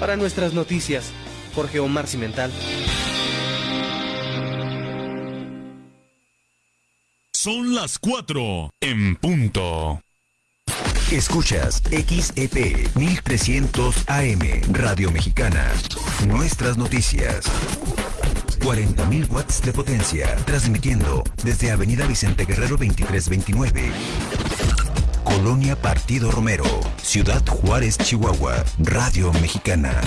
Para nuestras noticias, Jorge Omar Cimental. Son las 4 en punto. Escuchas XEP 1300 AM Radio Mexicana. Nuestras noticias. 40.000 watts de potencia, transmitiendo desde Avenida Vicente Guerrero 2329. Colonia Partido Romero, Ciudad Juárez, Chihuahua, Radio Mexicana.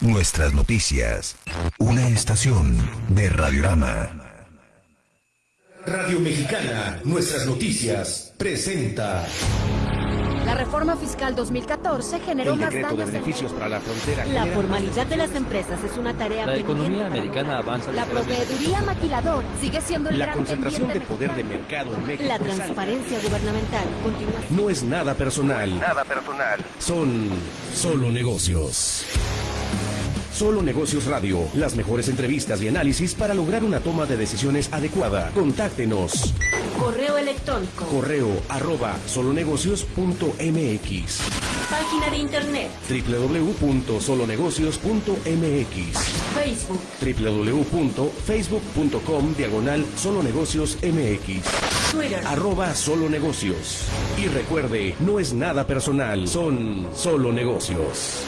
Nuestras noticias. Una estación de Radiorama. Radio Mexicana, nuestras noticias, presenta. La reforma fiscal 2014 generó el más daños de beneficios para la frontera. La formalidad de las empresas es una tarea La economía americana avanza La proveeduría maquilador sigue siendo el La gran concentración de poder de mercado en México. La transparencia gubernamental continúa. No es nada personal. Nada personal. Son solo negocios. Solo Negocios Radio, las mejores entrevistas y análisis para lograr una toma de decisiones adecuada. Contáctenos. Correo electrónico. Correo arroba solonegocios.mx Página de internet. www.solonegocios.mx Facebook. www.facebook.com diagonal solonegocios mx Twitter. arroba solo negocios. Y recuerde, no es nada personal, son solo negocios.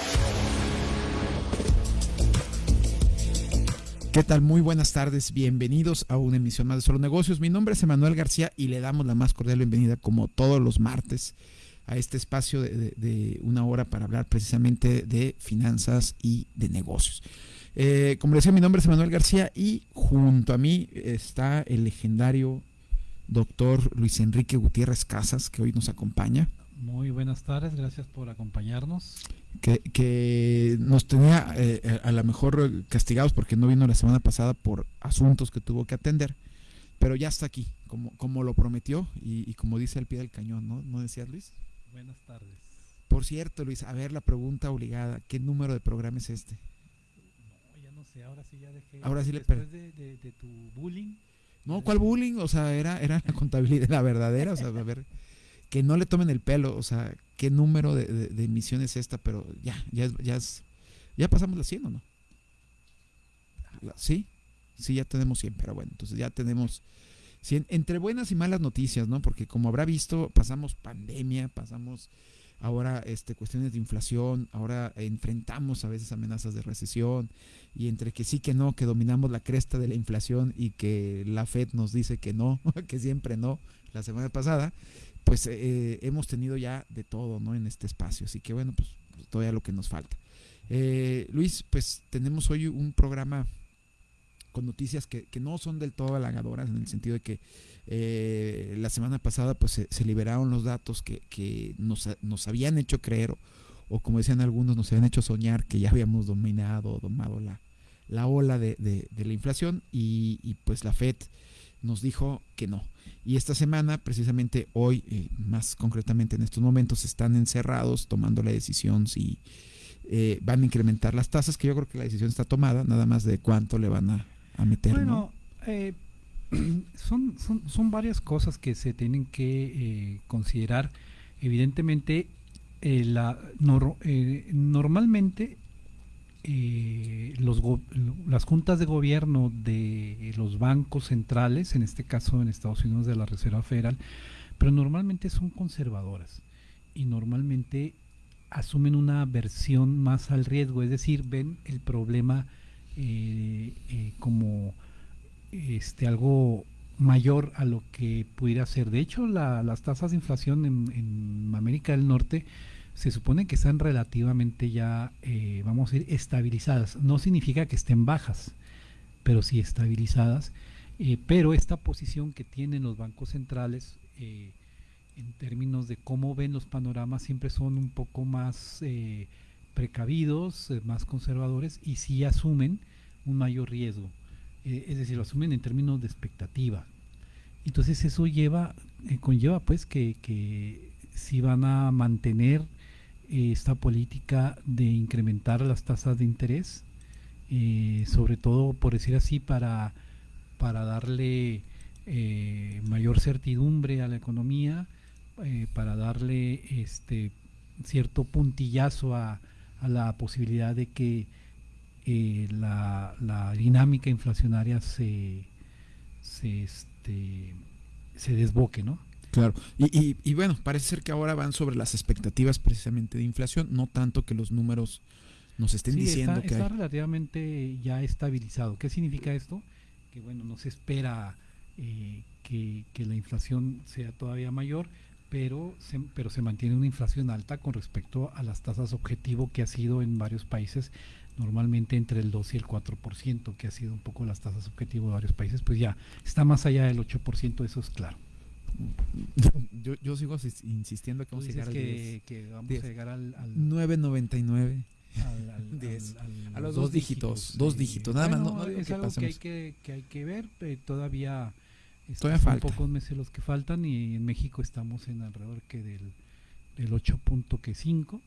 ¿Qué tal? Muy buenas tardes, bienvenidos a una emisión más de Solo Negocios. Mi nombre es Emanuel García y le damos la más cordial bienvenida como todos los martes a este espacio de, una hora para hablar precisamente de finanzas y de negocios. Eh, como decía, mi nombre es Emanuel García y junto a mí está el legendario doctor Luis Enrique Gutiérrez Casas, que hoy nos acompaña. Muy buenas tardes, gracias por acompañarnos. que, que nos tenía eh, a lo mejor eh, castigados porque no vino la semana pasada por asuntos que tuvo que atender, pero ya está aquí, como, como lo prometió y, y como dice al pie del cañón, ¿no? ¿No decías Luis? Buenas tardes. Por cierto, Luis, a ver la pregunta obligada, ¿qué número de programa es este? No, ya no sé, ahora sí ya dejé. Ahora sí le de, de- de tu bullying. No, ¿cuál bullying? O sea, era, era la contabilidad, la verdadera, o sea, a ver, que no le tomen el pelo, o sea, ¿qué número de, de, es esta? Pero ya, ya, ya, es- ya pasamos la 100 o no? ¿Sí? Sí, ya tenemos 100, pero bueno, entonces ya tenemos 100, entre buenas y malas noticias, ¿no? Porque como habrá visto, pasamos pandemia, pasamos ahora este, cuestiones de inflación, ahora enfrentamos a veces amenazas de recesión, y entre que sí que no, que dominamos la cresta de la inflación y que la Fed nos dice que no, que siempre no, la semana pasada, pues eh, hemos tenido ya de todo, ¿no? En este espacio, así que bueno, pues todavía lo que nos falta. Eh, Luis, pues tenemos hoy un programa con noticias que, que no son del todo halagadoras en el sentido de que eh, la semana pasada pues se, liberaron los datos que, que nos, nos habían hecho creer o, como decían algunos nos habían hecho soñar que ya habíamos dominado domado la, la ola de, de- de la inflación y, pues la Fed nos dijo que no. Y esta semana, precisamente hoy, eh, más concretamente en estos momentos, están encerrados tomando la decisión si eh, van a incrementar las tasas, que yo creo que la decisión está tomada, nada más de cuánto le van a, a meter. ¿no? Bueno, eh, son, son, son varias cosas que se tienen que eh, considerar. Evidentemente, la, nor- normalmente eh, los las juntas de gobierno de los bancos centrales, en este caso en Estados Unidos de la Reserva Federal, pero normalmente son conservadoras y normalmente asumen una versión más al riesgo, es decir, ven el problema eh, eh, como este algo mayor a lo que pudiera ser. De hecho, la- las tasas de inflación en América del Norte se supone que están relativamente ya, eh, vamos a decir, estabilizadas. No significa que estén bajas, pero sí estabilizadas. Eh, pero esta posición que tienen los bancos centrales eh, en términos de cómo ven los panoramas siempre son un poco más eh, precavidos, más conservadores y sí asumen un mayor riesgo. Es decir, lo asumen en términos de expectativa. Entonces eso lleva, conlleva pues que, que si van a mantener esta política de incrementar las tasas de interés, eh, sobre todo por decir así, para, para darle eh, mayor certidumbre a la economía, eh, para darle este cierto puntillazo a, a la posibilidad de que la, la dinámica inflacionaria se, se, este, se desboque, ¿no? Claro, y, y, y, bueno, parece ser que ahora van sobre las expectativas precisamente de inflación, no tanto que los números nos estén Sí, diciendo está, que está hay. relativamente ya estabilizado. ¿Qué significa esto? Que bueno, no se espera eh, que, que la inflación sea todavía mayor, pero se, pero se mantiene una inflación alta con respecto a las tasas objetivo que ha sido en varios países, normalmente entre el 2 y el 4%, que ha sido un poco las tasas objetivo de varios países, pues ya está más allá del 8%, eso es claro. Yo, yo sigo sis- insistiendo que vamos a llegar al que, que vamos a llegar al, al, 9.99. al- al- Diez. al- A los dos dígitos, dos dígitos, nada más, no- es que algo que hay que, que hay que ver, eh, todavía, Todavía falta. pocos meses los que faltan y en México estamos en alrededor que del, del 8.5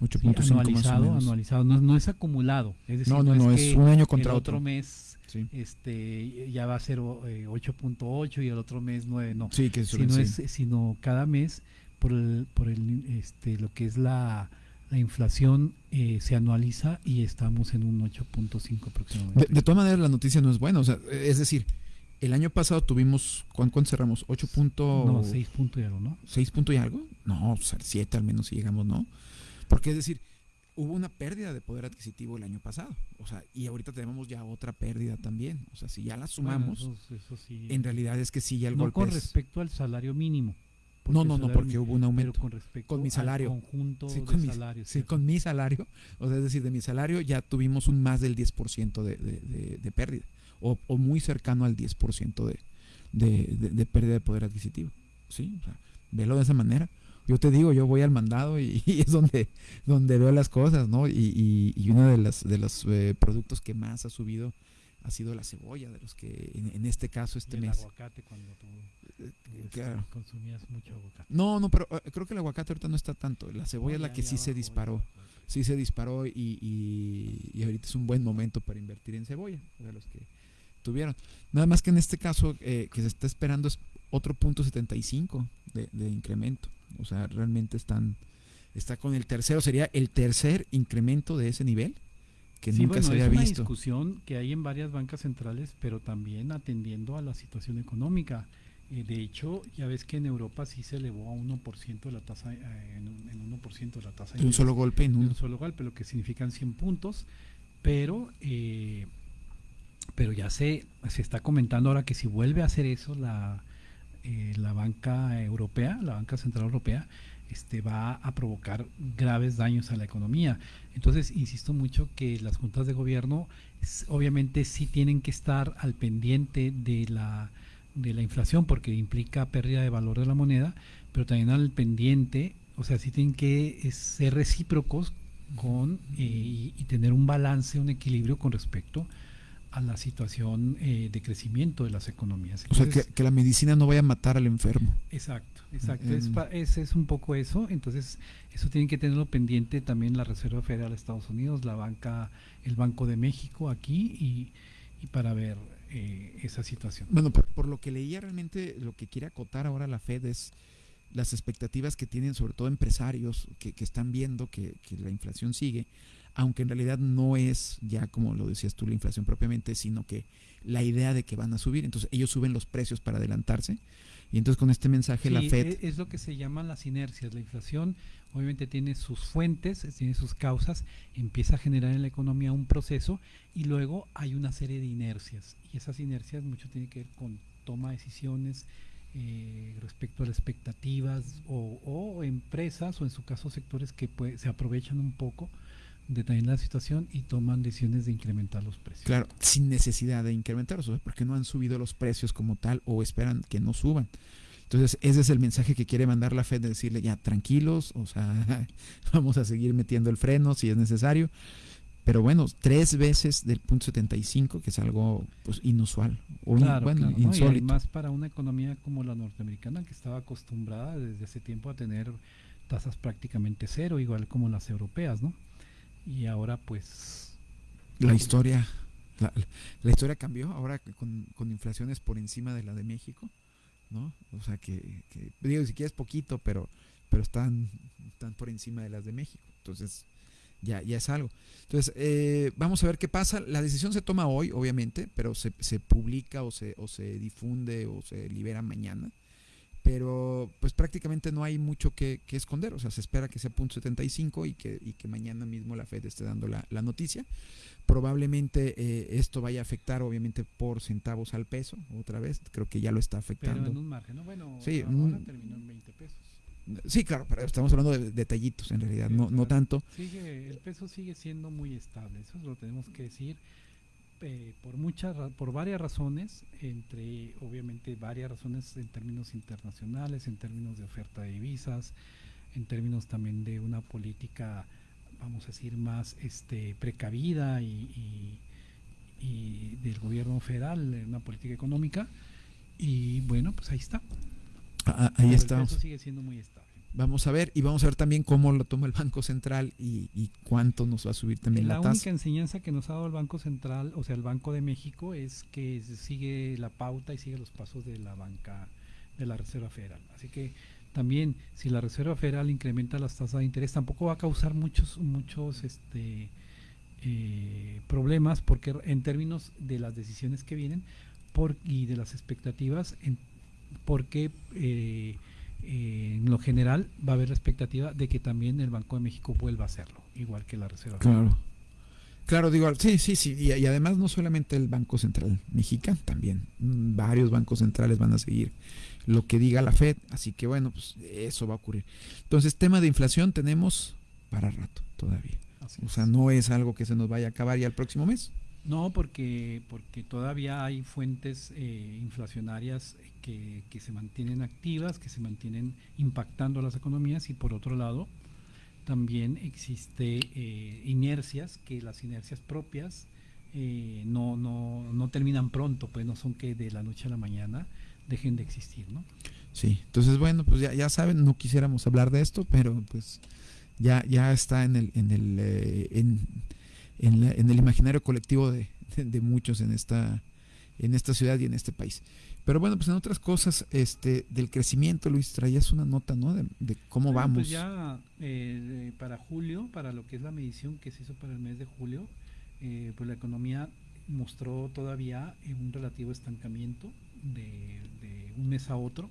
8.5 sí, más o anualizado, anualizado, no, no es acumulado, es decir, No, no, no, es que un año el contra otro otro. mes Sí, este ya va a ser o- eh, 8.8 y el otro mes 9, no, sí que sino, sí. es, sino cada mes por el, por el este lo que es la, la inflación eh, se anualiza y estamos en un 8.5 De, aproximadamente. de todas maneras, la noticia no es buena. O sea, es decir, el año pasado tuvimos, ¿cuán- ¿cuánto, cerramos? 8 punto, no, 6 puntos y algo, ¿no? 6 punto y algo. No, 7 al menos si llegamos, ¿no? Porque es decir, hubo una pérdida de poder adquisitivo el año pasado. O sea, y ahorita tenemos ya otra pérdida también. O sea, si ya la sumamos, Bueno, eso- eso sí. en realidad es que sí ya el no golpe con es- respecto al salario mínimo. No, no, no, porque mínimo- hubo un aumento. Pero con respecto Con mi al salario. conjunto Sí, de con mi- salarios. Sí, con mi salario, o sea, es decir, de mi salario ya tuvimos un más del 10% de, de, de, de pérdida, o, o muy cercano al 10% de, de, de, de pérdida de poder adquisitivo. Sí, o sea, velo de esa manera. Yo te digo, yo voy al mandado y, y es donde, donde veo las cosas, ¿no? Y, y, y uno de, las, de los eh, productos que más ha subido ha sido la cebolla, de los que en, en este caso este el mes. aguacate cuando tú claro. consumías mucho aguacate. No, no, pero eh, creo que el aguacate ahorita no está tanto. La cebolla es la que sí se disparó. sí se disparó y, y, y ahorita es un buen momento para invertir en cebolla, de los que tuvieron. Nada más que en este caso eh, que se está esperando es otro punto 75 de, de incremento. O sea, realmente están, está con el tercero, sería el tercer incremento de ese nivel que Sí, nunca bueno, se había es una visto. discusión que hay en varias bancas centrales, pero también atendiendo a la situación económica. Eh, de hecho, ya ves que en Europa sí se elevó a 1% la tasa, eh, en, en 1% la tasa De un solo golpe en de un, un solo golpe, lo que significan 100 puntos, pero eh, pero ya se, se está comentando ahora que si vuelve a hacer eso la, eh, la banca europea, la banca central europea, este va a provocar graves daños a la economía. Entonces, insisto mucho que las juntas de gobierno obviamente sí tienen que estar al pendiente de la de la inflación porque implica pérdida de valor de la moneda, pero también al pendiente, o sea, sí tienen que eh, ser recíprocos con eh, y, y tener un balance, un equilibrio con respecto a la situación eh, de crecimiento de las economías. o sea, que, que la medicina no vaya a matar al enfermo. Exacto, exacto. Es, Mm. pa- es, es un poco eso. Entonces, eso tienen que tenerlo pendiente también la Reserva Federal de Estados Unidos, la banca, el Banco de México aquí y, y para ver eh, esa situación. Bueno, por, por lo que leía realmente, lo que quiere acotar ahora la Fed es las expectativas que tienen sobre todo empresarios que, que están viendo que, que la inflación sigue, aunque en realidad no es ya como lo decías tú la inflación propiamente, sino que la idea de que van a subir, entonces ellos suben los precios para adelantarse y entonces con este mensaje la Fed e- es, lo que se llaman las inercias. La inflación obviamente tiene sus fuentes, tiene sus causas, empieza a generar en la economía un proceso y luego hay una serie de inercias. Y esas inercias mucho tienen que ver con toma de decisiones eh, respecto a las expectativas o, o empresas o en su caso sectores que pues, se aprovechan un poco de también la situación y toman decisiones de incrementar los precios. Claro, sin necesidad de incrementarlos, sea, porque no han subido los precios como tal o esperan que no suban. Entonces, ese es el mensaje que quiere mandar la Fed de decirle ya tranquilos, o sea, vamos a seguir metiendo el freno si es necesario. Pero bueno, tres veces del punto 75, que es algo pues inusual o Claro, bueno, claro, ¿no? Y insólito. además para una economía como la norteamericana que estaba acostumbrada desde hace tiempo a tener tasas prácticamente cero, igual como las europeas, ¿no? Y ahora pues la historia la, la historia cambió ahora con, con inflaciones por encima de la de México, ¿no? O sea que, que digo, si quieres poquito, pero pero están, están por encima de las de México. Entonces, ya, ya es algo. Entonces, eh, vamos a ver qué pasa. La decisión se toma hoy, obviamente, pero se, se publica o se, o se difunde o se libera mañana. Pero pues prácticamente no hay mucho que, que esconder. O sea, se espera que sea punto 75 y que, y que mañana mismo la Fed esté dando la, la noticia. Probablemente eh, esto vaya a afectar, obviamente, por centavos al peso, otra vez. Creo que ya lo está afectando. Pero en un margen, ¿no? Bueno, Sí, ahora un- terminó en 20 pesos. Sí, claro, pero estamos hablando de detallitos en realidad, Sí, no, no tanto. Sigue, el peso sigue siendo muy estable, eso lo tenemos que decir eh, por muchas, por varias razones, entre obviamente varias razones en términos internacionales, en términos de oferta de divisas, en términos también de una política, vamos a decir, más este precavida y, y- y del gobierno federal, una política económica. Y bueno, pues ahí está. Ah, ahí estamos. El peso sigue siendo muy estable. Vamos a ver y vamos a ver también cómo lo toma el Banco Central y, y cuánto nos va a subir también la, la tasa. única enseñanza que nos ha dado el Banco Central, o sea, el Banco de México, es que sigue la pauta y sigue los pasos de la banca de la Reserva Federal. Así que también si la Reserva Federal incrementa las tasas de interés, tampoco va a causar muchos muchos este eh, problemas porque en términos de las decisiones que vienen por, y de las expectativas, en- porque eh, eh, en lo general va a haber la expectativa de que también el Banco de México vuelva a hacerlo, igual que la Reserva Federal. Claro. Claro, digo, sí, sí, sí. Y, y además no solamente el Banco Central mexicano, también varios bancos centrales van a seguir lo que diga la Fed. Así que bueno, pues eso va a ocurrir. Entonces, tema de inflación tenemos para rato todavía. Así O sea, no es algo que se nos vaya a acabar ya el próximo mes. No, porque, porque todavía hay fuentes eh, inflacionarias que, que se mantienen activas, que se mantienen impactando a las economías y por otro lado también existe eh, inercias, que las inercias propias eh, no, no, no terminan pronto, pues no son que de la noche a la mañana dejen de existir, ¿no? Sí, entonces bueno, pues ya, ya saben, no quisiéramos hablar de esto, pero pues ya, ya está en el, en el, eh, en, en la- en el imaginario colectivo de, de- de muchos en esta, en esta ciudad y en este país. Pero bueno, pues en otras cosas, este, del crecimiento, Luis, traías una nota, ¿no? De, de cómo Bueno, vamos. Pues ya eh, para julio, para lo que es la medición que se hizo para el mes de julio, eh, pues la economía mostró todavía eh, un relativo estancamiento de, de un mes a otro.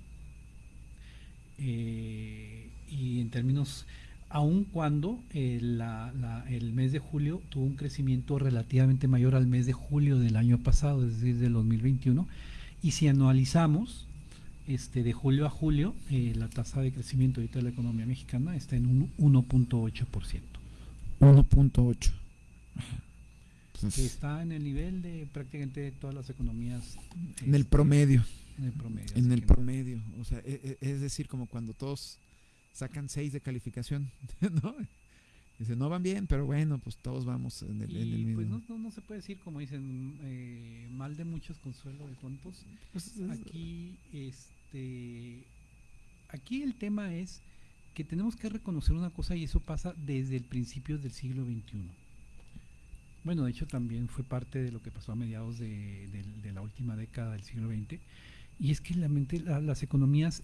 Eh, y en términos, aun cuando eh, la- la- el mes de julio tuvo un crecimiento relativamente mayor al mes de julio del año pasado, es decir, del 2021, y si anualizamos, este, de julio a julio, eh, la tasa de crecimiento ahorita de la economía mexicana está en un 1.8%, 1.8. que Entonces, está en el nivel de prácticamente todas las economías. en el este, promedio, En el promedio. en el no- promedio. O sea, e- e- es decir, como cuando todos sacan 6 de calificación, ¿no? Dice, no van bien, pero bueno, pues todos vamos en el, en el Y mismo. pues no, no, no se puede decir, como dicen, eh, mal de muchos, consuelo de tontos. Pues, es- Aquí, este, aquí el tema es que tenemos que reconocer una cosa y eso pasa desde el principio del siglo XXI. Bueno, de hecho también fue parte de lo que pasó a mediados de, de- de la última década del siglo XX. Y es que la mente- la- las economías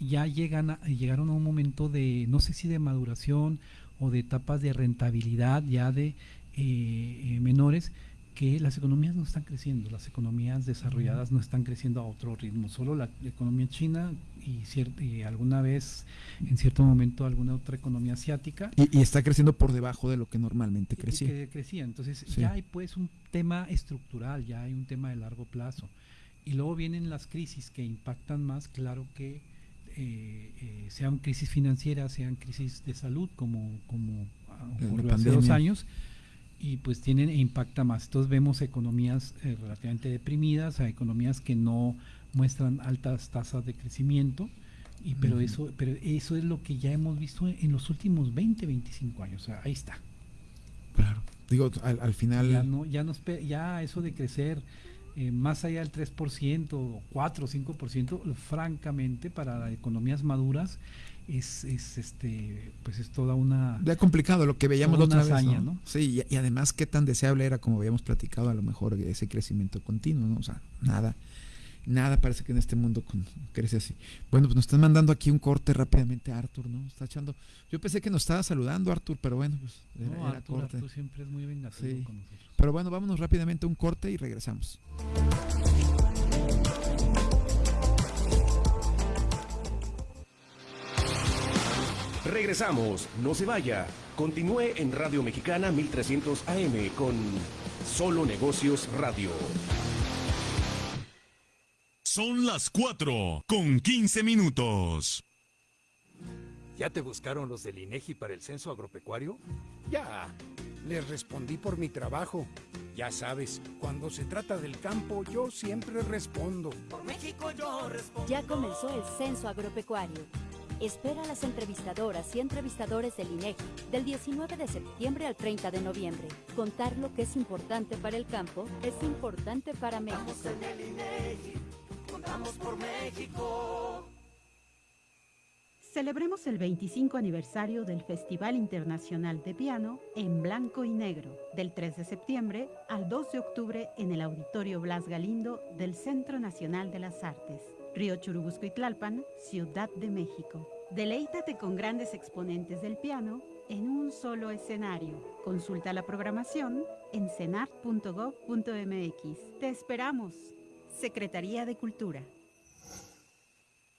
ya llegan a- llegaron a un momento de, no sé si de maduración o de etapas de rentabilidad ya de eh, eh, menores, que las economías no están creciendo, las economías desarrolladas no están creciendo a otro ritmo, solo la economía china y, y alguna vez, en cierto momento, alguna otra economía asiática y, y está creciendo por debajo de lo que normalmente crecía. que crecía. Entonces Sí. ya hay pues un tema estructural, ya hay un tema de largo plazo. Y luego vienen las crisis que impactan más, claro que eh, eh, sean crisis financieras, sean crisis de salud, como, como ocurrió hace dos años, y pues tienen e impacta más. Entonces vemos economías eh, relativamente deprimidas, a economías que no muestran altas tasas de crecimiento. Y, pero eso pero eso es lo que ya hemos visto en los últimos 20, 25 años. O sea, ahí está. Claro. Digo, al, al final. Ya no, ya nos ya eso de crecer eh, más allá del 3%, o 4 o 5%, francamente para economías maduras es, es este pues es toda una Ya complicado lo que veíamos la otra vez, hazaña, ¿no? ¿no? Sí, y, y además qué tan deseable era, como habíamos platicado, a lo mejor ese crecimiento continuo, ¿no? O sea, nada. Nada parece que en este mundo con- crece así. Bueno, pues nos están mandando aquí un corte rápidamente, Arthur, ¿no? Está echando. Yo pensé que nos estaba saludando, Arthur, pero bueno, pues era, No, era Arturo, corte. Arturo siempre es muy vengativo Sí. con nosotros. Pero bueno, vámonos rápidamente a un corte y regresamos. Regresamos, no se vaya. Continúe en Radio Mexicana 1300 AM con Solo Negocios Radio. Son las 4 con 15 minutos. ¿Ya te buscaron los del INEGI para el censo agropecuario? Ya, les respondí por mi trabajo. Ya sabes, cuando se trata del campo, yo siempre respondo. Ya comenzó el censo agropecuario. Espera a las entrevistadoras y entrevistadores del INEGI del 19 de septiembre al 30 de noviembre. Contar lo que es importante para el campo es importante para México. Celebremos el 25 aniversario del Festival Internacional de Piano en Blanco y Negro, del 3 de septiembre al 2 de octubre en el Auditorio Blas Galindo del Centro Nacional de las Artes, Río Churubusco y Tlalpan, Ciudad de México. Deleítate con grandes exponentes del piano en un solo escenario. Consulta la programación en cenart.gov.mx. Te esperamos. Secretaría de Cultura.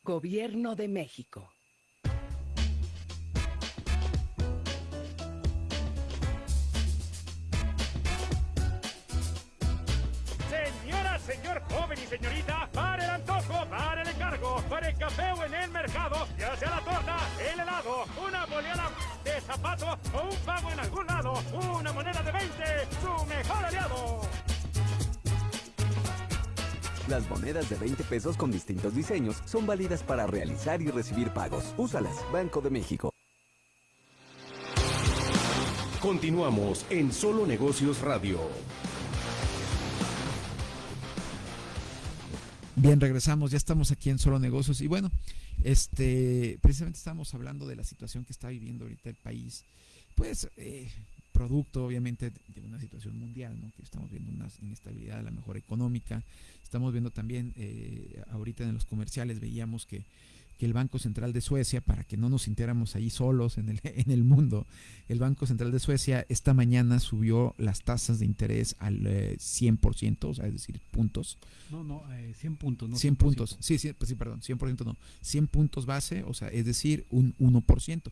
Gobierno de México. Señora, señor joven y señorita, para el antojo, para el encargo, para el café o en el mercado, ya sea la torta, el helado, una boleada de zapato o un pago en algún lado, una moneda de 20, su mejor aliado. Las monedas de 20 pesos con distintos diseños son válidas para realizar y recibir pagos. Úsalas, Banco de México. Continuamos en Solo Negocios Radio. Bien, regresamos, ya estamos aquí en Solo Negocios y bueno, este, precisamente estamos hablando de la situación que está viviendo ahorita el país, pues eh, producto obviamente de una situación mundial, ¿no? que estamos viendo una inestabilidad, a la mejor económica, estamos viendo también, eh, ahorita en los comerciales veíamos que, que el Banco Central de Suecia, para que no nos sintiéramos ahí solos en el, en el mundo, el Banco Central de Suecia esta mañana subió las tasas de interés al eh, 100%, o sea, es decir, puntos. No, no, eh, 100 puntos. No 100 puntos, sí, sí, pues sí, perdón, 100% no, 100 puntos base, o sea, es decir, un 1%,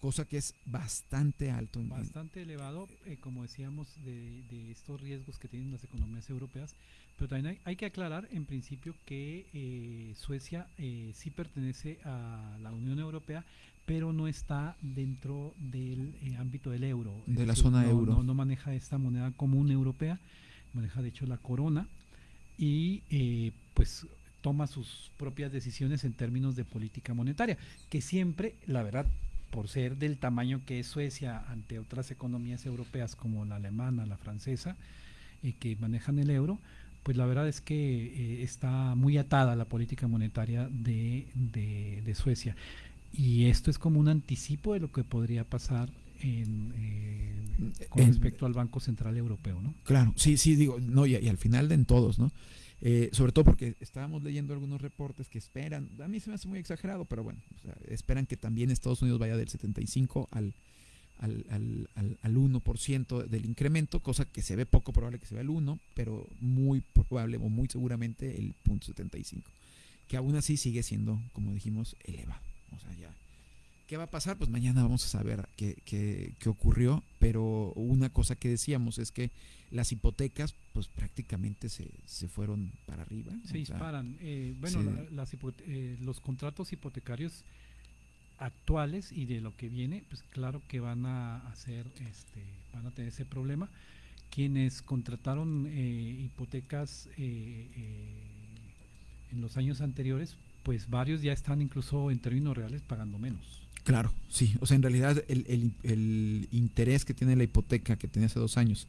cosa que es bastante alto. Bastante elevado, eh, como decíamos, de, de estos riesgos que tienen las economías europeas. Pero también hay, hay que aclarar, en principio, que eh, Suecia eh, sí pertenece a la Unión Europea, pero no está dentro del eh, ámbito del euro. De la decir, zona no- euro. No, no maneja esta moneda común europea, maneja de hecho la corona y eh, pues toma sus propias decisiones en términos de política monetaria, que siempre, la verdad, por ser del tamaño que es Suecia ante otras economías europeas como la alemana, la francesa, eh, que manejan el euro, pues la verdad es que eh, está muy atada la política monetaria de, de- de Suecia. Y esto es como un anticipo de lo que podría pasar en, eh, con En- respecto al Banco Central Europeo, ¿no? Claro, sí, sí, digo, no, y, y al final de en todos, ¿no? Eh, sobre todo porque estábamos leyendo algunos reportes que esperan, a mí se me hace muy exagerado, pero bueno, o sea, esperan que también Estados Unidos vaya del 75 al, al, al, al, al 1% del incremento, cosa que se ve poco probable que se vea el 1, pero muy probable o muy seguramente el punto 75, que aún así sigue siendo, como dijimos, elevado. O sea, ya. ¿Qué va a pasar? Pues mañana vamos a saber qué, qué, qué ocurrió, pero una cosa que decíamos es que las hipotecas pues prácticamente se, se fueron para arriba. Se o sea, disparan. Eh, bueno, se- la- las hipote- eh, los contratos hipotecarios actuales y de lo que viene, pues claro que van a hacer, este, van a tener ese problema. Quienes contrataron eh, hipotecas eh, eh, en los años anteriores, pues varios ya están incluso en términos reales pagando menos. Claro, sí. O sea, en realidad el, el- interés que tiene la hipoteca que tenía hace dos años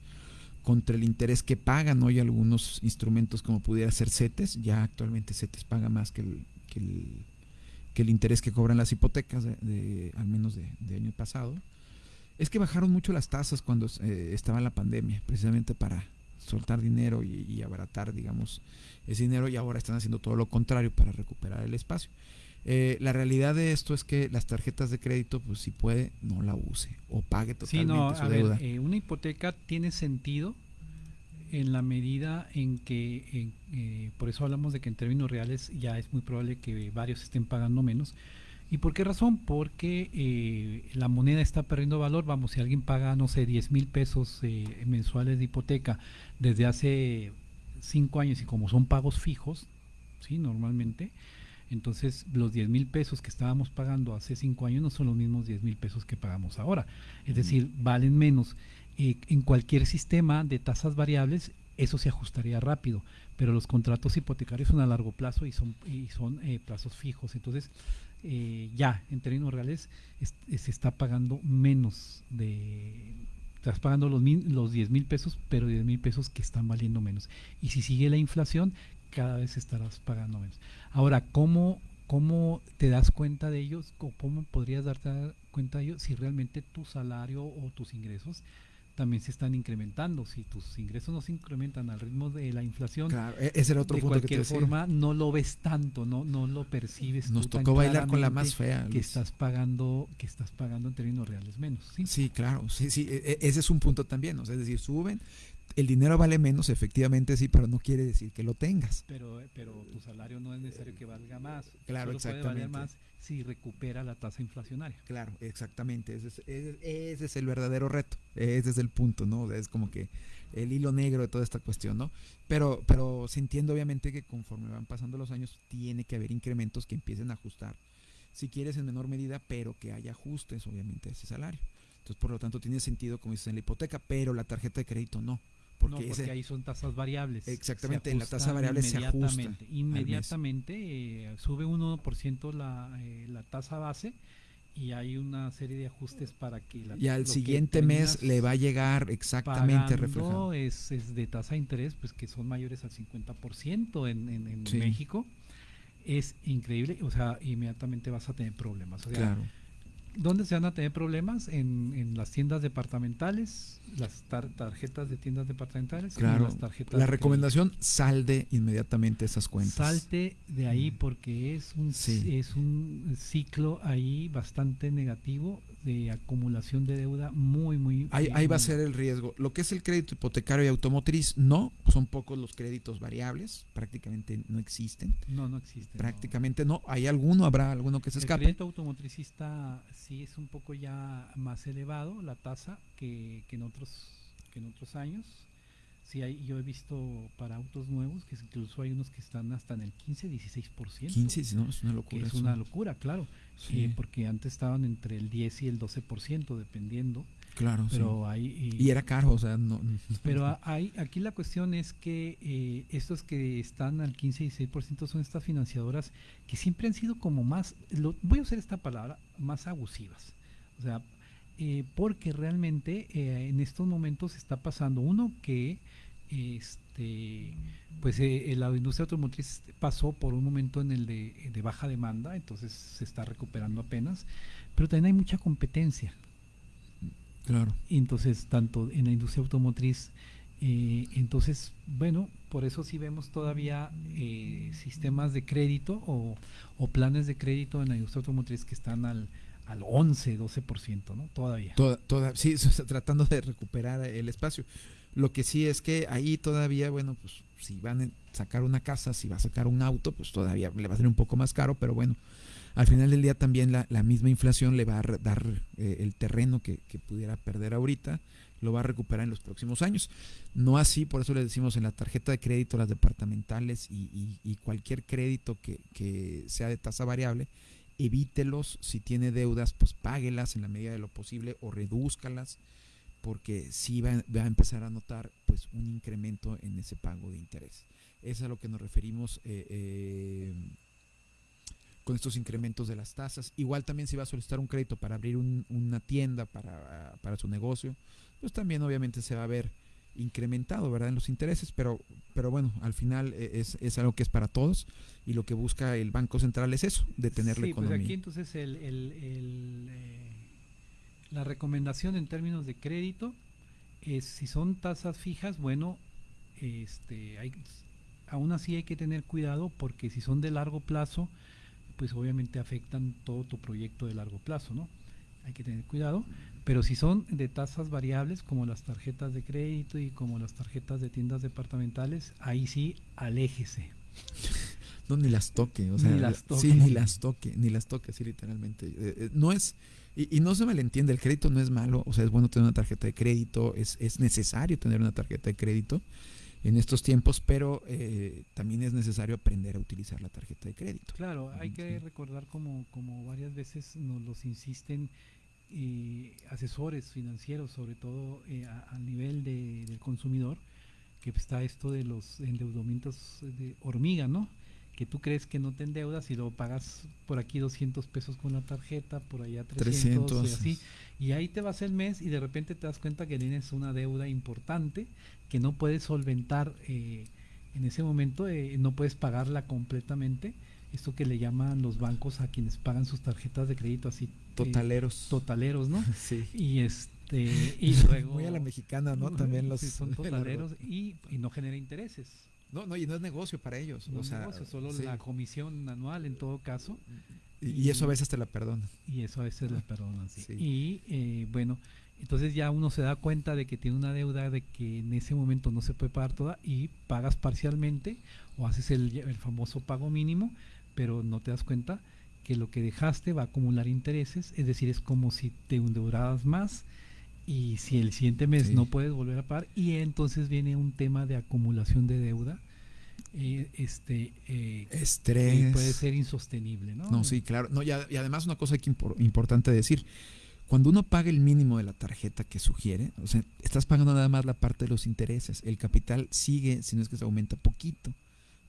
contra el interés que pagan hoy algunos instrumentos como pudiera ser CETES, ya actualmente CETES paga más que el, que el, interés que cobran las hipotecas, de, al menos de, de año pasado. Es que bajaron mucho las tasas cuando eh, estaba la pandemia, precisamente para, soltar dinero y, y abaratar, digamos, ese dinero y ahora están haciendo todo lo contrario para recuperar el espacio. Eh, la realidad de esto es que las tarjetas de crédito, pues si puede, no la use o pague Sí, totalmente no, su a deuda. ver, eh, una hipoteca tiene sentido en la medida en que, eh, por eso hablamos de que en términos reales ya es muy probable que varios estén pagando menos. ¿Y por qué razón? Porque eh, la moneda está perdiendo valor. Vamos, si alguien paga, no sé, 10 mil pesos eh, mensuales de hipoteca desde hace cinco años y como son pagos fijos, ¿sí? Normalmente, entonces los 10 mil pesos que estábamos pagando hace cinco años no son los mismos 10 mil pesos que pagamos ahora. Es decir, valen menos. Eh, en cualquier sistema de tasas variables eso se ajustaría rápido, pero los contratos hipotecarios son a largo plazo y son, y son eh, plazos fijos. Entonces, eh, ya en términos reales es- se está pagando menos de... Estás pagando los, min- los 10 mil pesos, pero 10 mil pesos que están valiendo menos. Y si sigue la inflación, cada vez estarás pagando menos. Ahora, ¿cómo, cómo te das cuenta de ellos? ¿Cómo- ¿Cómo podrías darte cuenta de ellos si realmente tu salario o tus ingresos también se están incrementando? Si tus ingresos no se incrementan al ritmo de la inflación, Claro, e- ese era otro de punto que te cualquier decía. forma no lo ves tanto, no, no lo percibes. Nos tú tan tocó bailar con la más fea, Que estás pagando, que estás pagando en términos reales menos. ¿sí? Sí, claro, sí, sí, e- e- ese es un punto también, o sea, es decir, suben, el dinero vale menos, efectivamente sí, pero no quiere decir que lo tengas. Pero, pero tu salario no es necesario que valga más. Claro, Solo puede valer exactamente. más si recupera la tasa inflacionaria. Claro, exactamente, ese es, ese- ese es el verdadero reto, ese es el punto, ¿no? Es como que el hilo negro de toda esta cuestión, ¿no? Pero, pero se entiende obviamente que conforme van pasando los años tiene que haber incrementos que empiecen a ajustar, si quieres en menor medida, pero que haya ajustes obviamente a ese salario. Entonces, por lo tanto, tiene sentido como dices en la hipoteca, pero la tarjeta de crédito no. Porque, no, porque ese- ahí son tasas variables. Exactamente, en la tasa variable se ajusta inmediatamente. eh, sube un 1% la, eh, la tasa base y hay una serie de ajustes para que la, y al siguiente mes le va a llegar exactamente reflejado. Es, es de tasa de interés, pues que son mayores al 50% en, en, en Sí. México. Es increíble, o sea, inmediatamente vas a tener problemas. O sea, Claro. ¿Dónde se van a tener problemas? En, en las tiendas departamentales, las tar- tarjetas de tiendas departamentales, Claro, las tarjetas la de recomendación salde inmediatamente esas cuentas. Salte de ahí porque es un, Sí. es un ciclo ahí bastante negativo de acumulación de deuda muy, muy... Ahí, ahí va a ser el riesgo. Lo que es el crédito hipotecario y automotriz, no, son pocos los créditos variables, prácticamente no existen. No, no existe. no. Prácticamente no. Hay alguno, habrá alguno que se El escape. crédito automotricista sí es un poco ya más elevado la tasa que, que en otros que en otros años. Sí hay, yo he visto para autos nuevos que incluso hay unos que están hasta en el 15, 16%. 15, sí, no, es una locura. es una locura, claro. Sí. eh, porque antes estaban entre el 10 y el 12% dependiendo. Claro, pero sí. hay Y era caro, o sea, no. pero hay, aquí la cuestión es que eh, estos que están al 15 y 16% son estas financiadoras que siempre han sido como más, lo- voy a usar esta palabra, más abusivas. O sea, eh, porque realmente eh, en estos momentos está pasando uno que este pues eh, la industria automotriz pasó por un momento en el de, de baja demanda, entonces se está recuperando apenas, pero también hay mucha competencia. Claro. Entonces, tanto en la industria automotriz, eh, entonces, bueno, por eso sí vemos todavía eh, sistemas de crédito o, o planes de crédito en la industria automotriz que están al, al 11, 12%, ¿no? Todavía. Toda, toda, sí, tratando de recuperar el espacio. Lo que sí es que ahí todavía, bueno, pues si van a sacar una casa, si va a sacar un auto, pues todavía le va a ser un poco más caro, pero bueno, al final del día también la, misma inflación le va a dar eh, el terreno que, pudiera perder ahorita, lo va a recuperar en los próximos años. No así, por eso le decimos en la tarjeta de crédito, las departamentales y, cualquier crédito que, sea de tasa variable, evítelos, si tiene deudas, pues páguelas en la medida de lo posible o redúzcalas, porque sí va, va a empezar a notar pues un incremento en ese pago de interés. Es a lo que nos referimos eh, eh, con estos incrementos de las tasas. Igual también si va a solicitar un crédito para abrir un- una tienda para, para su negocio, pues también obviamente se va a ver incrementado, ¿verdad? En los intereses, pero, pero bueno, al final eh, es, es algo que es para todos y lo que busca el Banco Central es eso, detener la Sí, pues economía. aquí entonces el, el- el, eh, la recomendación en términos de crédito es si son tasas fijas, bueno, este, hay, aún así hay que tener cuidado porque si son de largo plazo, pues obviamente afectan todo tu proyecto de largo plazo, ¿no? Hay que tener cuidado, pero si son de tasas variables como las tarjetas de crédito y como las tarjetas de tiendas departamentales, ahí sí aléjese. No, ni las toque, o sea, Ni las toque. sí, ni las toque, ni las toque, así literalmente. Eh, eh, no es, y, y no se malentiende, el crédito no es malo, o sea, es bueno tener una tarjeta de crédito, es, es necesario tener una tarjeta de crédito en estos tiempos, pero eh, también es necesario aprender a utilizar la tarjeta de crédito. Claro, hay que recordar como, como varias veces nos los insisten eh, asesores financieros, sobre todo eh, a, a nivel de- del consumidor, que está esto de los endeudamientos de hormiga, ¿no? Que tú crees que no te endeudas y luego pagas por aquí 200 pesos con la tarjeta, por allá 300, 300, y así. Y ahí te vas el mes y de repente te das cuenta que tienes una deuda importante que no puedes solventar eh, en ese momento, eh, no puedes pagarla completamente. Esto que le llaman los bancos a quienes pagan sus tarjetas de crédito así. eh, Totaleros. totaleros, ¿no? Sí. Y este y luego Muy a la mexicana, ¿no? También los Sí, son totaleros y, y no genera intereses. No, no, y no es negocio para ellos. No o sea, negocio, solo sí. la comisión anual en todo caso. Y, y eso a veces te la perdonan. Y eso a veces la perdonan, sí. Sí. Y eh, bueno, entonces ya uno se da cuenta de que tiene una deuda, de que en ese momento no se puede pagar toda y pagas parcialmente o haces el, el famoso pago mínimo, pero no te das cuenta que lo que dejaste va a acumular intereses, es decir, es como si te endeudaras más y si el siguiente mes Sí. no puedes volver a pagar y entonces viene un tema de acumulación de deuda. eh, este eh, que Estrés. puede ser insostenible, ¿no? No, sí, claro. No, y, a- y además una cosa que impor- importante decir, cuando uno paga el mínimo de la tarjeta que sugiere, o sea, estás pagando nada más la parte de los intereses. El capital sigue, si no es que se aumenta poquito,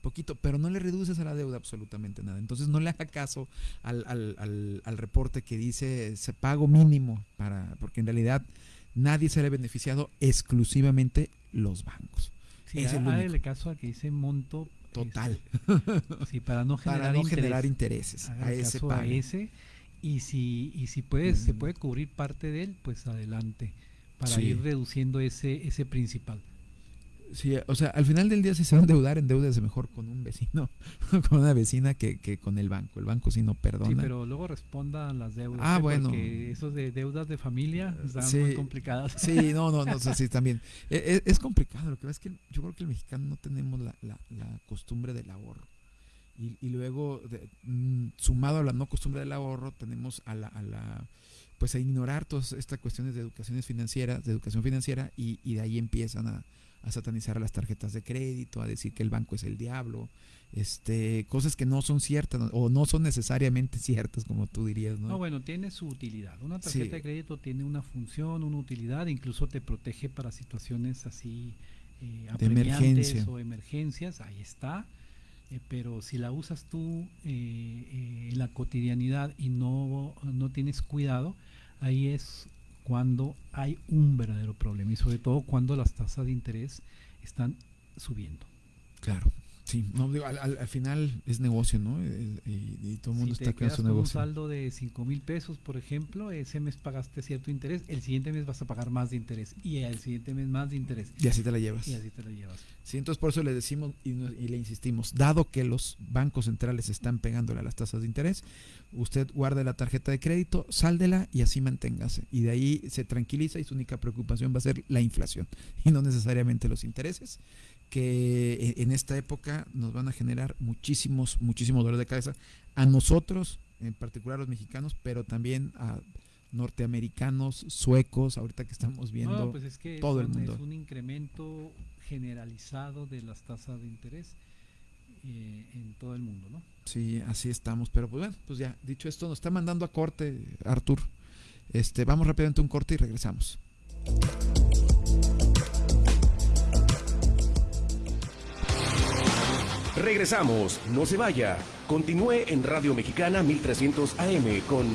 poquito, pero no le reduces a la deuda absolutamente nada. Entonces no le haga caso al, al- al- al reporte que dice se pago mínimo para, porque en realidad nadie se le ha beneficiado exclusivamente los bancos. Sí, Es el caso a que dice monto Total. este, sí, para no Para generar, no interés, generar intereses, a ese caso a pague. ese y si y si puedes se puede cubrir parte de él, pues adelante para Sí. ir reduciendo ese ese principal. Sí, o sea, al final del día si se va a endeudar, endeúdese mejor con un vecino, con una vecina que, que con el banco. El banco sí no perdona. Sí, pero luego responda a las deudas. Ah, ¿eh? bueno. Porque esos de deudas de familia están Sí, muy complicadas. Sí, no, no, no, sí, también. E- e- Es, complicado, lo que pasa es que yo creo que el mexicano no tenemos la, la- la costumbre del ahorro. Y, y luego, de- mm, sumado a la no costumbre del ahorro, tenemos a la, a la pues a ignorar todas estas cuestiones de educaciones financieras, de educación financiera, y, y de ahí empiezan a, a satanizar las tarjetas de crédito, a decir que el banco es el diablo, este, cosas que no son ciertas o no son necesariamente ciertas, como tú dirías, ¿no? No, bueno, tiene su utilidad. Una tarjeta Sí. de crédito tiene una función, una utilidad, incluso te protege para situaciones así eh, De emergencia. o emergencias, ahí está. Eh, pero si la usas tú eh, eh, en la cotidianidad y no, no tienes cuidado, ahí es cuando hay un verdadero problema y sobre todo cuando las tasas de interés están subiendo. Claro, sí, no, digo, al, al- al final es negocio, ¿no? Y, y todo el mundo si está quedas su con un negocio. saldo de 5 mil pesos, por ejemplo, ese mes pagaste cierto interés, el siguiente mes vas a pagar más de interés y el siguiente mes más de interés. Y así te la llevas. Y así te la llevas. Sí, entonces por eso le decimos y, y le insistimos, dado que los bancos centrales están pegándole a las tasas de interés, usted guarde la tarjeta de crédito, sáldela y así manténgase. Y de ahí se tranquiliza y su única preocupación va a ser la inflación y no necesariamente los intereses, que en- en esta época nos van a generar muchísimos, muchísimos dolores de cabeza a nosotros, en particular los mexicanos, pero también a norteamericanos, suecos, ahorita que estamos viendo No, pues es que todo el mundo. es un incremento generalizado de las tasas de interés eh, en todo el mundo, ¿no? Sí, así estamos. Pero pues bueno, pues ya, dicho esto, nos está mandando a corte, Artur. Este, vamos rápidamente a un corte y regresamos. Regresamos, no se vaya. Continúe en Radio Mexicana 1300 AM con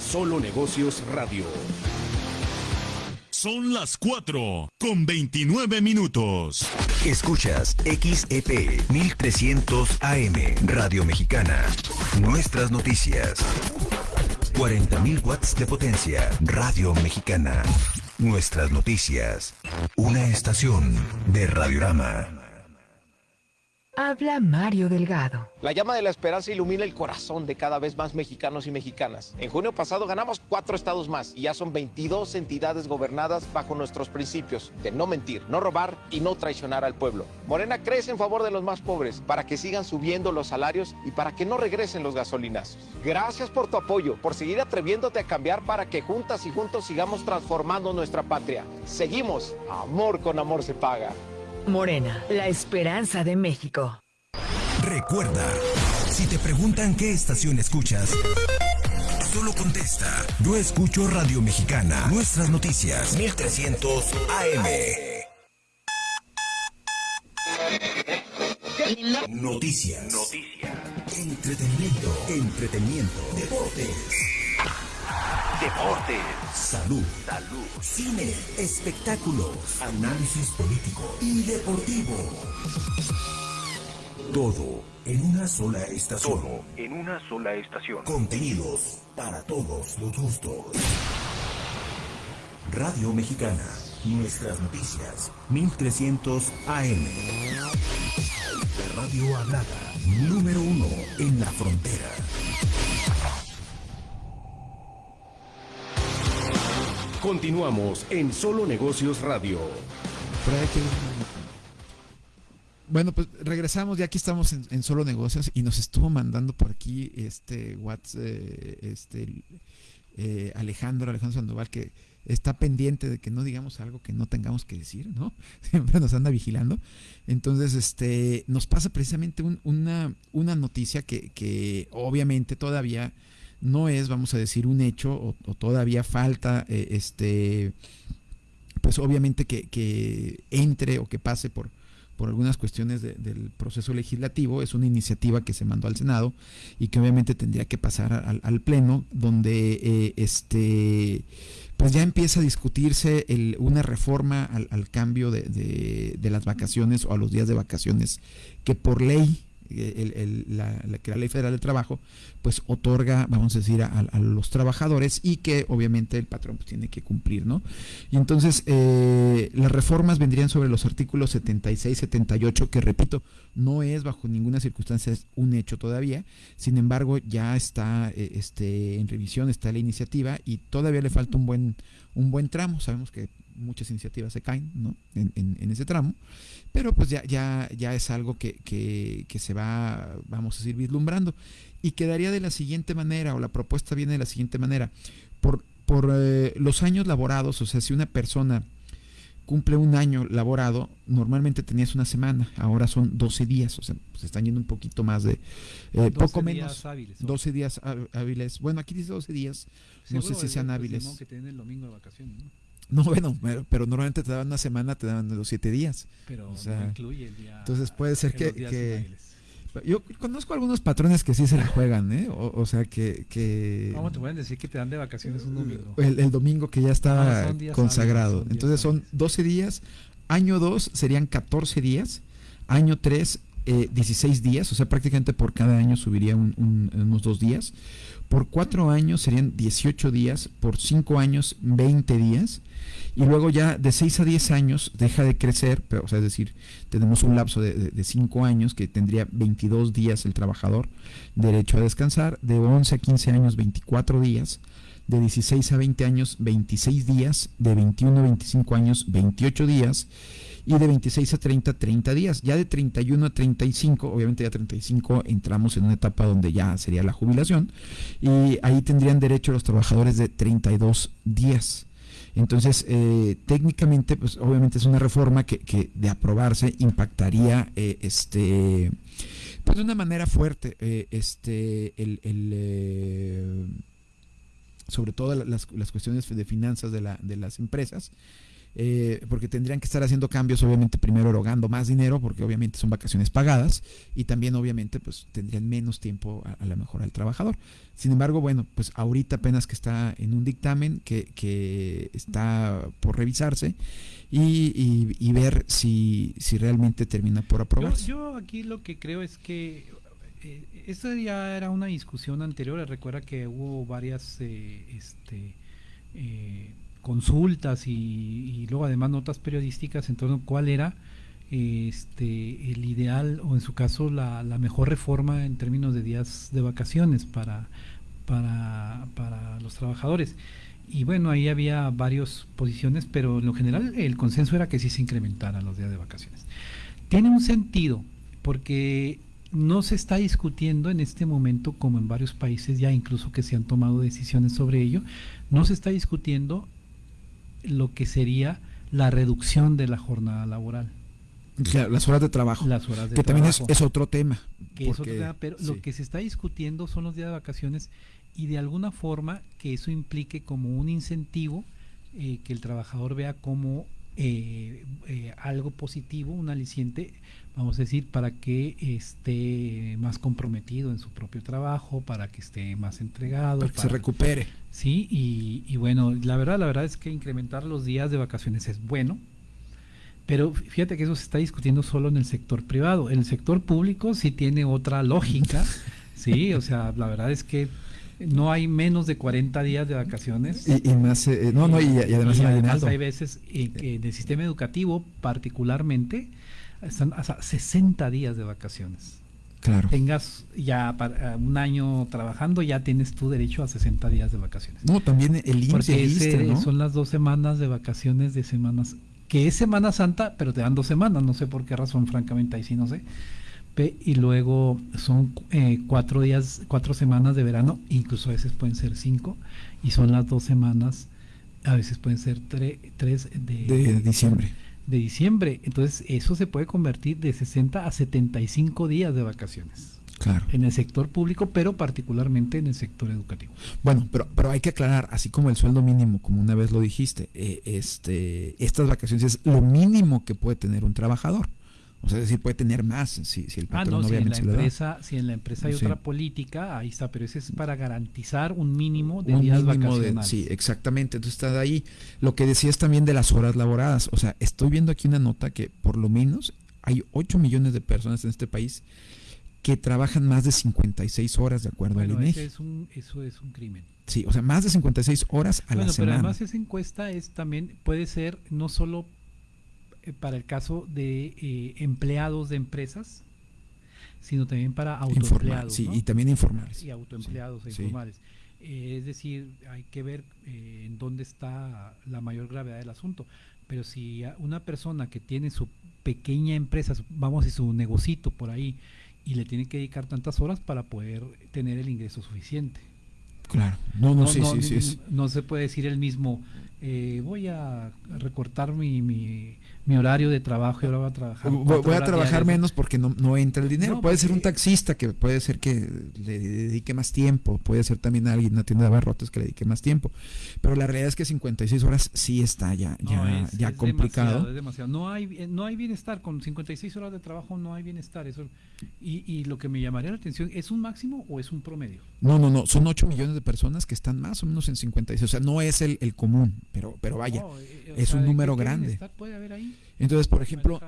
Solo Negocios Radio. Son las 4 con 29 minutos. Escuchas XEP 1300 AM Radio Mexicana. Nuestras noticias. 40.000 watts de potencia. Radio Mexicana. nuestras noticias. Una estación de Radiorama. Habla Mario Delgado. La llama de la esperanza ilumina el corazón de cada vez más mexicanos y mexicanas. En junio pasado ganamos cuatro estados más y ya son 22 entidades gobernadas bajo nuestros principios de no mentir, no robar y no traicionar al pueblo. Morena crece en favor de los más pobres para que sigan subiendo los salarios y para que no regresen los gasolinazos. Gracias por tu apoyo, por seguir atreviéndote a cambiar para que juntas y juntos sigamos transformando nuestra patria. Seguimos. Amor con amor se paga. Morena, la esperanza de México. Recuerda, si te preguntan qué estación escuchas, solo contesta, yo escucho Radio Mexicana, nuestras noticias, 1300 AM. Noticias. Noticias. Entretenimiento. Entretenimiento. Deportes. Deportes. Salud. Salud. Cine. Espectáculos. Análisis político y deportivo. Todo en una sola estación. Todo en una sola estación. Contenidos para todos los gustos. Radio Mexicana. Nuestras noticias. 1300 AM. La radio hablada. Número uno en la frontera. Continuamos en Solo Negocios Radio. Bueno, pues regresamos, ya aquí estamos en, Solo Negocios y nos estuvo mandando por aquí este WhatsApp, eh, este eh, Alejandro, Alejandro Sandoval, que está pendiente de que no digamos algo que no tengamos que decir, ¿no? Siempre nos anda vigilando. Entonces, este, nos pasa precisamente una, una noticia que, que obviamente todavía no es, vamos a decir, un hecho o, todavía falta, eh, este, pues obviamente que, entre o que pase por, por algunas cuestiones del proceso legislativo. Es una iniciativa que se mandó al Senado y que obviamente tendría que pasar al, Pleno, donde eh, este pues ya empieza a discutirse una reforma al, cambio de, de, las vacaciones o a los días de vacaciones que por ley el, la, que la ley federal del trabajo pues otorga, vamos a decir, a, los trabajadores y que obviamente el patrón pues, tiene que cumplir, ¿no? Y entonces eh, las reformas vendrían sobre los artículos 76, 78, que repito, no es bajo ninguna circunstancia un hecho todavía, sin embargo ya está eh, este, en revisión, está la iniciativa y todavía le falta un buen, un buen tramo, sabemos que muchas iniciativas se caen ¿no? en, en, ese tramo, pero pues ya, ya, ya es algo que, que, que, se va, vamos a decir, vislumbrando. Y quedaría de la siguiente manera, o la propuesta viene de la siguiente manera, por, por eh, los años laborados, o sea, si una persona cumple un año laborado, normalmente tenías una semana, ahora son 12 días, o sea, se están yendo un poquito más de, eh, poco menos, hábiles, 12 días hábiles, bueno, aquí dice 12 días, no sé si sean hábiles. Que tienen el domingo de vacaciones, ¿no? No, bueno, pero, normalmente te daban una semana, te daban los siete días. Pero no incluye el día. Entonces puede ser que, yo conozco algunos patrones que sí se la juegan, ¿eh? O, sea que, que... ¿Cómo te pueden decir que te dan de vacaciones un domingo? El, domingo que ya estaba consagrado. Entonces son 12 días, año 2 serían 14 días, año 3 eh, 16 días, o sea prácticamente por cada año subiría unos dos días. Por cuatro años serían 18 días, por cinco años 20 días, y luego ya de 6 a 10 años deja de crecer, pero, o sea, es decir, tenemos un lapso de 5 años que tendría 22 días el trabajador derecho a descansar, de 11 a 15 años 24 días, de 16 a 20 años 26 días, de 21 a 25 años 28 días, y de 26 a 30, 30 días. Ya de 31 a 35, obviamente ya 35 entramos en una etapa donde ya sería la jubilación y ahí tendrían derecho los trabajadores de 32 días. Entonces, eh, técnicamente, pues obviamente es una reforma que, que de aprobarse impactaría eh, este pues de una manera fuerte eh, este el, el sobre todo las, las, cuestiones de finanzas de, la, de las empresas eh, porque tendrían que estar haciendo cambios, obviamente primero erogando más dinero, porque obviamente son vacaciones pagadas, y también obviamente pues tendrían menos tiempo a, la mejor al trabajador. Sin embargo, bueno, pues ahorita apenas que está en un dictamen que, que está por revisarse y, y, ver si, si realmente termina por aprobarse. Yo, aquí lo que creo es que eh, esta ya era una discusión anterior, recuerda que hubo varias eh, este, eh, consultas y, y luego además notas periodísticas en torno a cuál era este el ideal o en su caso la, mejor reforma en términos de días de vacaciones para, para, para los trabajadores. Y bueno, ahí había varias posiciones, pero en lo general el consenso era que sí se incrementaran los días de vacaciones. Tiene un sentido, porque no se está discutiendo en este momento, como en varios países ya incluso que se han tomado decisiones sobre ello, no se está discutiendo lo que sería la reducción de la jornada laboral. Claro, las horas de trabajo. Las horas de que también es, otro tema. Que es otro porque- tema, pero sí. lo que se está discutiendo son los días de vacaciones y de alguna forma que eso implique como un incentivo eh, que el trabajador vea como eh, eh, algo positivo, un aliciente, vamos a decir, para que esté más comprometido en su propio trabajo, para que esté más entregado. Para que se recupere. Sí, y, y bueno, la verdad, la verdad es que incrementar los días de vacaciones es bueno, pero fíjate que eso se está discutiendo solo en el sector privado. En el sector público sí tiene otra lógica, sí, o sea, la verdad es que no hay menos de 40 días de vacaciones. Y, y más, eh, no, no, y, y además hay veces eh, que en el sistema educativo particularmente están hasta 60 días de vacaciones. Claro. Tengas ya para, un año trabajando, ya tienes tu derecho a 60 días de vacaciones. No, también el Porque ese- ¿no? son las dos semanas de vacaciones de semanas, que es Semana Santa, pero te dan dos semanas, no sé por qué razón, francamente, ahí sí no sé. Y luego son eh, cuatro días, cuatro semanas de verano, incluso a veces pueden ser cinco, y son las dos semanas, a veces pueden ser tre- tres de, De diciembre. de diciembre. Entonces, eso se puede convertir de 60 a 75 días de vacaciones. Claro. En el sector público, pero particularmente en el sector educativo. Bueno, pero, pero hay que aclarar, así como el sueldo mínimo, como una vez lo dijiste, eh, este, estas vacaciones es lo mínimo que puede tener un trabajador. O sea, es decir, puede tener más si, si el Ah, patrón no, si en, obviamente la lo da. empresa, si en la empresa hay Sí. otra política, ahí está, pero ese es para garantizar un mínimo de Un días mínimo de- vacacionales. sí, exactamente. Entonces está ahí. Lo que decías también de las horas laboradas. O sea, estoy viendo aquí una nota que por lo menos hay 8 millones de personas en este país que trabajan más de 56 horas de acuerdo Bueno, al INEGI. ese es un, eso es un crimen. Sí, o sea, más de 56 horas a bueno, la pero semana. además esa encuesta es también, puede ser no solo para el caso de eh, empleados de empresas, sino también para autoempleados. sí, ¿no? y también informales. Y autoempleados e Sí. informales. Eh, es decir, hay que ver eh, en dónde está la mayor gravedad del asunto. Pero si una persona que tiene su pequeña empresa, vamos a decir, su negocito por ahí, y le tiene que dedicar tantas horas para poder tener el ingreso suficiente. Claro. No, no, sí, sí, sí, es- no se puede decir el mismo, eh, voy a recortar mi, mi, mi horario de trabajo y ahora voy a trabajar. Voy, a trabajar menos porque no, no entra el dinero. No, puede ser un taxista que puede ser que le dedique más tiempo, puede ser también alguien en una tienda de abarrotes que le dedique más tiempo. Pero la realidad es que 56 horas sí está ya, No, ya, es- ya es complicado. demasiado, es demasiado. No hay, eh, no hay bienestar, con 56 horas de trabajo no hay bienestar. Eso, y, y lo que me llamaría la atención, ¿es un máximo o es un promedio? No, no, no, son 8 millones de personas que están más o menos en 56. O sea, no es el, el común, pero, pero vaya, No, eh, o es sea, un ¿de número grande. bienestar puede haber ahí? Entonces, por ejemplo,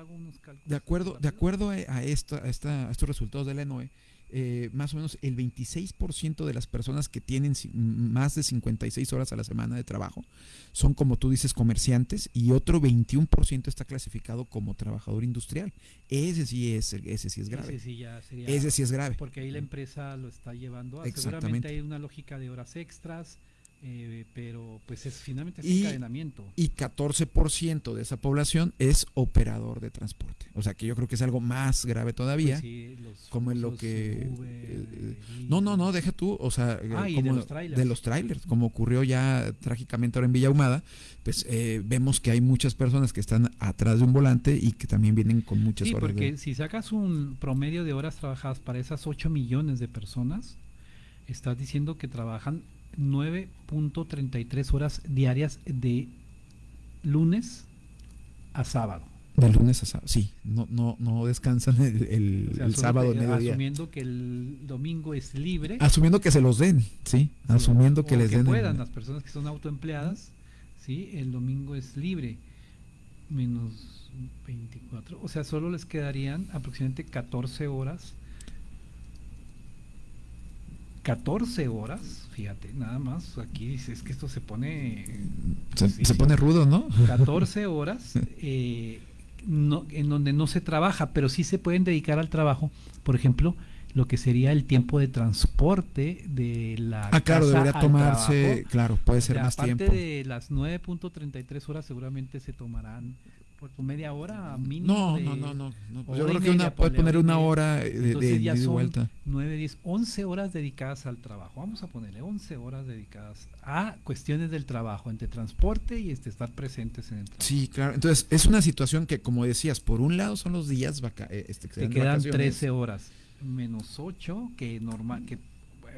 de acuerdo, de acuerdo a, esta, a, esta- a estos resultados de la ENOE, eh, más o menos el 26% de las personas que tienen más de 56 horas a la semana de trabajo son, como tú dices, comerciantes y otro 21% está clasificado como trabajador industrial. Ese sí es, ese sí es grave. Ese sí, ya sería- Ese sí es grave. Porque ahí la empresa lo está llevando a. Seguramente hay una lógica de horas extras, eh, pero pues es finalmente es Y, encadenamiento. y 14% de esa población es operador de transporte. O sea que yo creo que es algo más grave todavía. Pues sí, los como en lo que... Uber, eh, no, no, no, deja tú. O sea, eh, Ah, de los trailers. de los trailers, como ocurrió ya trágicamente ahora en Villa Ahumada, pues eh, vemos que hay muchas personas que están atrás de un volante y que también vienen con muchas Sí, horas porque de... si sacas un promedio de horas trabajadas para esas 8 millones de personas, estás diciendo que trabajan 9.33 horas diarias de lunes a sábado. De lunes a sábado, sí, no, no, no descansan el, el- O sea, el sábado que- mediodía. Asumiendo que el domingo es libre. Asumiendo que se los den, sí, asumiendo que o les den... el- puedan las personas que son autoempleadas, sí, el domingo es libre, menos 24, o sea, solo les quedarían aproximadamente 14 horas, 14 horas, fíjate, nada más, aquí dices que esto se pone... Se, se pone rudo, ¿no? 14 horas eh, no, en donde no se trabaja, pero sí se pueden dedicar al trabajo, por ejemplo, lo que sería el tiempo de transporte de la Ah, claro, casa debería tomarse, trabajo. claro, puede ser O sea, más aparte tiempo. de las 9.33 horas seguramente se tomarán por tu media hora mínimo No, de no, no, no, yo creo que una- media, puede ponle, poner una hora de- de ya y son vuelta. 9, 10, 11 horas dedicadas al trabajo. Vamos a ponerle 11 horas dedicadas a cuestiones del trabajo, entre transporte y este, estar presentes en el trabajo. Sí, claro. Entonces, es una situación que, como decías, por un lado son los días vaca eh, este, que Te dan de quedan vacaciones. 13 horas menos 8 que normal que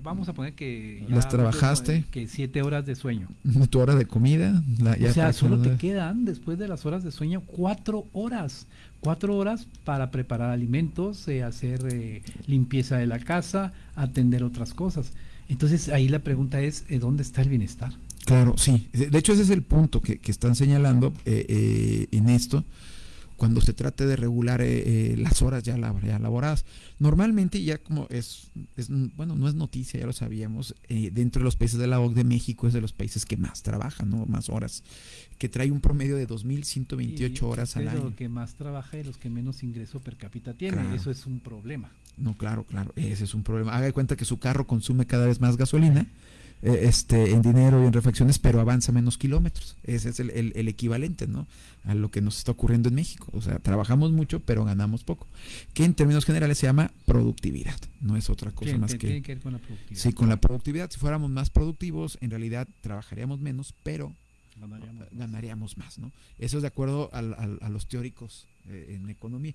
vamos a poner que ya Las trabajaste. que 7 horas de sueño. Tu hora de comida. la- ya o sea, solo te quedan después de las horas de sueño cuatro horas. Cuatro horas para preparar alimentos, eh, hacer eh, limpieza de la casa, atender otras cosas. Entonces ahí la pregunta es, eh, ¿dónde está el bienestar? Claro, sí. De hecho, ese es el punto que, que están señalando eh, eh, en esto, cuando se trate de regular eh, eh, las horas ya, lab- ya laboradas. Normalmente ya como es, es, bueno, no es noticia, ya lo sabíamos, eh, dentro de los países de la OCDE, México es de los países que más trabajan, ¿no? Más horas, que trae un promedio de 2.128 horas al año. que más trabaja y los que menos ingreso per cápita. Claro. Eso es un problema. No, claro, claro, ese es un problema. Haga de cuenta que su carro consume cada vez más gasolina, eh, este, en dinero y en refacciones, pero avanza menos kilómetros. Ese es el, el- el equivalente, ¿no? A lo que nos está ocurriendo en México. O sea, trabajamos mucho, pero ganamos poco. Que en términos generales se llama productividad. No es otra cosa más que. tiene que ver con la productividad. Sí, con la productividad. Si fuéramos más productivos, en realidad trabajaríamos menos, pero Ganaríamos más. ganaríamos más, ¿no? Eso es de acuerdo al- a los teóricos eh, en economía.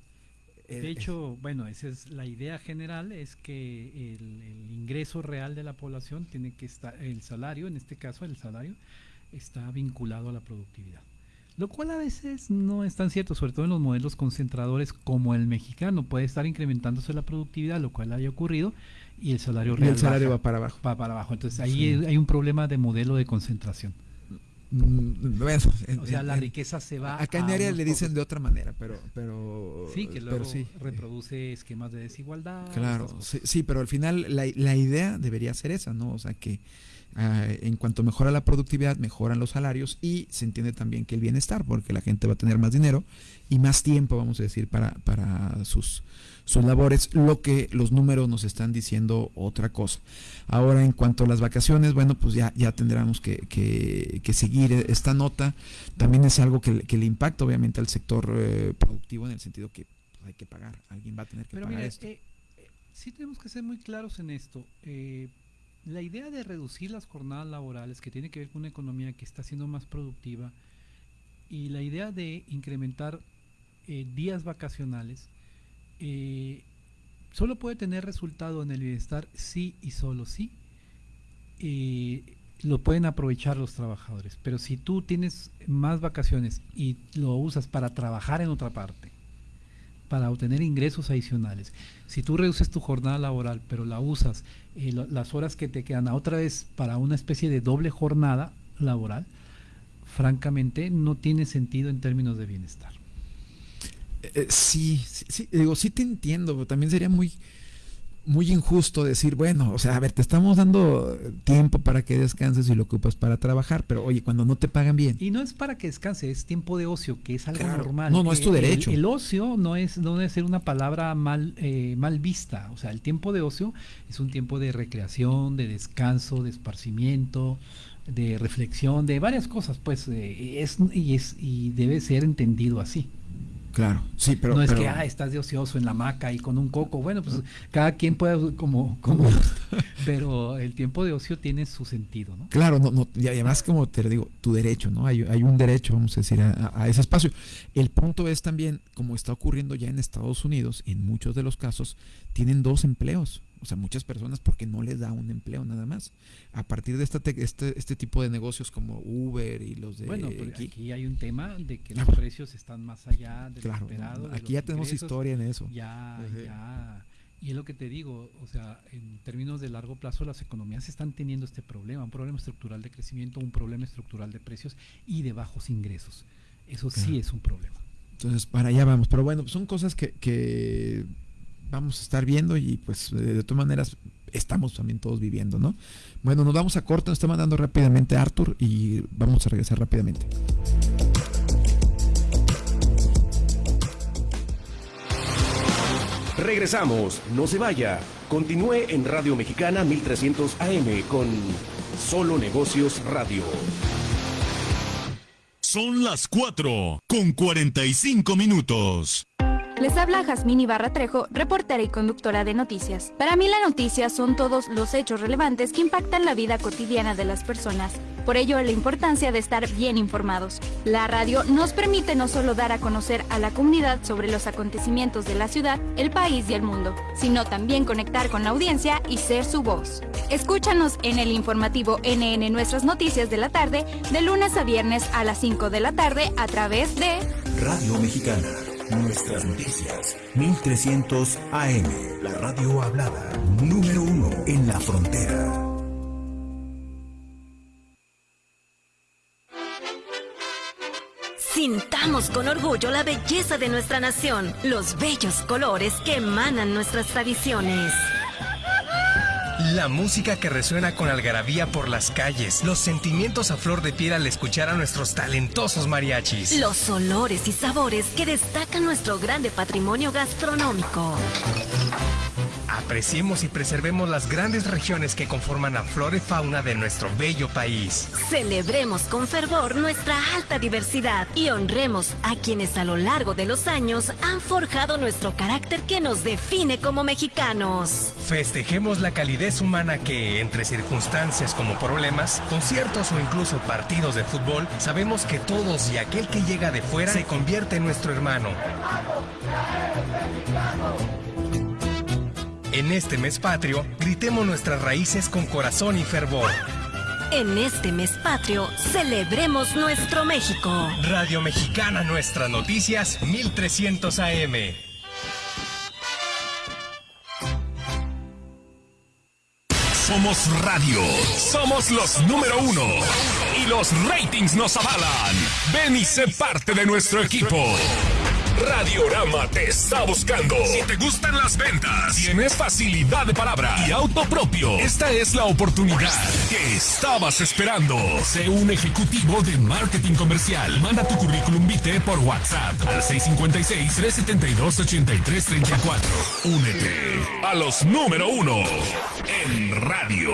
Eh, De hecho, bueno, esa es la idea general, es que el, el ingreso real de la población tiene que estar, el salario, en este caso el salario, está vinculado a la productividad. Lo cual a veces no es tan cierto, sobre todo en los modelos concentradores como el mexicano. Puede estar incrementándose la productividad, lo cual haya ocurrido, y el salario Y real el salario baja, va para abajo. Va para abajo. Entonces ahí Sí. hay un problema de modelo de concentración. Mm, bueno, en- O sea, en- la riqueza se va Acá en área le dicen pocos. de otra manera, pero. pero Sí, que pero luego sí. reproduce esquemas de desigualdad. Claro, sí, sí, pero al final la, la idea debería ser esa, ¿no? O sea, que ah, en cuanto mejora la productividad, mejoran los salarios y se entiende también que el bienestar, porque la gente va a tener más dinero y más tiempo, vamos a decir, para, para sus, sus labores, lo que los números nos están diciendo otra cosa. Ahora, en cuanto a las vacaciones, bueno, pues ya, ya tendremos que, que- que seguir esta nota. También es algo que, le- que le impacta, obviamente, al sector eh, productivo en el sentido que pues, hay que pagar, alguien va a tener que Pero pagar mira, esto. eh, eh, sí tenemos que ser muy claros en esto. La idea de reducir las jornadas laborales, que tiene que ver con una economía que está siendo más productiva, y la idea de incrementar eh, días vacacionales, solo puede tener resultado en el bienestar sí y solo sí. lo pueden aprovechar los trabajadores, pero si tú tienes más vacaciones y lo usas para trabajar en otra parte, para obtener ingresos adicionales. Si tú reduces tu jornada laboral, pero la usas eh, las horas que te quedan a otra vez para una especie de doble jornada laboral, francamente no tiene sentido en términos de bienestar. Eh, sí, sí, sí, digo, sí te entiendo, pero también sería muy, muy injusto decir, bueno, o sea, a ver, te estamos dando tiempo para que descanses y lo ocupas para trabajar, pero oye, cuando no te pagan bien. Y no es para que descanse, es tiempo de ocio, que es algo Claro. normal. No, no, es tu Eh, el- derecho. El, ocio no es no debe ser una palabra mal eh, mal vista. O sea, el tiempo de ocio es un tiempo de recreación, de descanso, de esparcimiento, de reflexión, de varias cosas, pues eh, es y es y debe ser entendido así. Claro, sí, pero... no es pero- que ah, estás de ocioso en la hamaca y con un coco. Bueno, pues cada quien puede como como pero el tiempo de ocio tiene su sentido, ¿no? Claro, no, no, y además como te digo, tu derecho, ¿no? Hay, hay un derecho, vamos a decir, a- a ese espacio. El punto es también, como está ocurriendo ya en Estados Unidos, en muchos de los casos, tienen dos empleos. O sea, muchas personas porque no les da un empleo nada más. A partir de esta te- este, este tipo de negocios como Uber y los de Bueno, pero aquí- aquí hay un tema de que Ah, los precios están más allá del Claro, esperado. aquí ya tenemos historia en eso. Ya, ya. Y es lo que te digo, o sea, en términos de largo plazo las economías están teniendo este problema, un problema estructural de crecimiento, un problema estructural de precios y de bajos ingresos. Eso sí es un problema. Entonces, para allá vamos. Pero bueno, son cosas que, que vamos a estar viendo y pues eh, de todas maneras estamos también todos viviendo, ¿no? Bueno, nos vamos a corto, nos está mandando rápidamente Arthur y vamos a regresar rápidamente. Regresamos, no se vaya. Continúe en Radio Mexicana 1300 AM con Solo Negocios Radio. Son las 4 con 45 minutos. Les habla Jazmín Ibarra Trejo, reportera y conductora de noticias. Para mí la noticia son todos los hechos relevantes que impactan la vida cotidiana de las personas. Por ello, la importancia de estar bien informados. La radio nos permite no solo dar a conocer a la comunidad sobre los acontecimientos de la ciudad, el país y el mundo, sino también conectar con la audiencia y ser su voz. Escúchanos en el informativo NN Nuestras Noticias de la tarde, de lunes a viernes a las 5 de la tarde a través de Radio Mexicana. Nuestras noticias. 1300 AM. La radio hablada. Número uno en la frontera. Sintamos con orgullo la belleza de nuestra nación, los bellos colores que emanan nuestras tradiciones. La música que resuena con algarabía por las calles, los sentimientos a flor de piel al escuchar a nuestros talentosos mariachis. Los olores y sabores que destacan nuestro grande patrimonio gastronómico. Apreciemos y preservemos las grandes regiones que conforman la flora y fauna de nuestro bello país. Celebremos con fervor nuestra alta diversidad y honremos a quienes a lo largo de los años han forjado nuestro carácter que nos define como mexicanos. Festejemos la calidez humana que, entre circunstancias como problemas, conciertos o incluso partidos de fútbol, sabemos que todos y aquel que llega de fuera se convierte en nuestro hermano. En este mes patrio, gritemos nuestras raíces con corazón y fervor. En este mes patrio, celebremos nuestro México. Radio Mexicana Nuestras Noticias 1300 AM. Somos radio. Somos los número uno. Y los ratings nos avalan. Ven y sé parte de nuestro equipo. Radiorama te está buscando. Si te gustan las ventas, tienes facilidad de palabra y auto propio, esta es la oportunidad que estabas esperando. Sé un ejecutivo de marketing comercial. Manda tu currículum vitae por WhatsApp al 656-372-8334. Únete a los número uno en radio.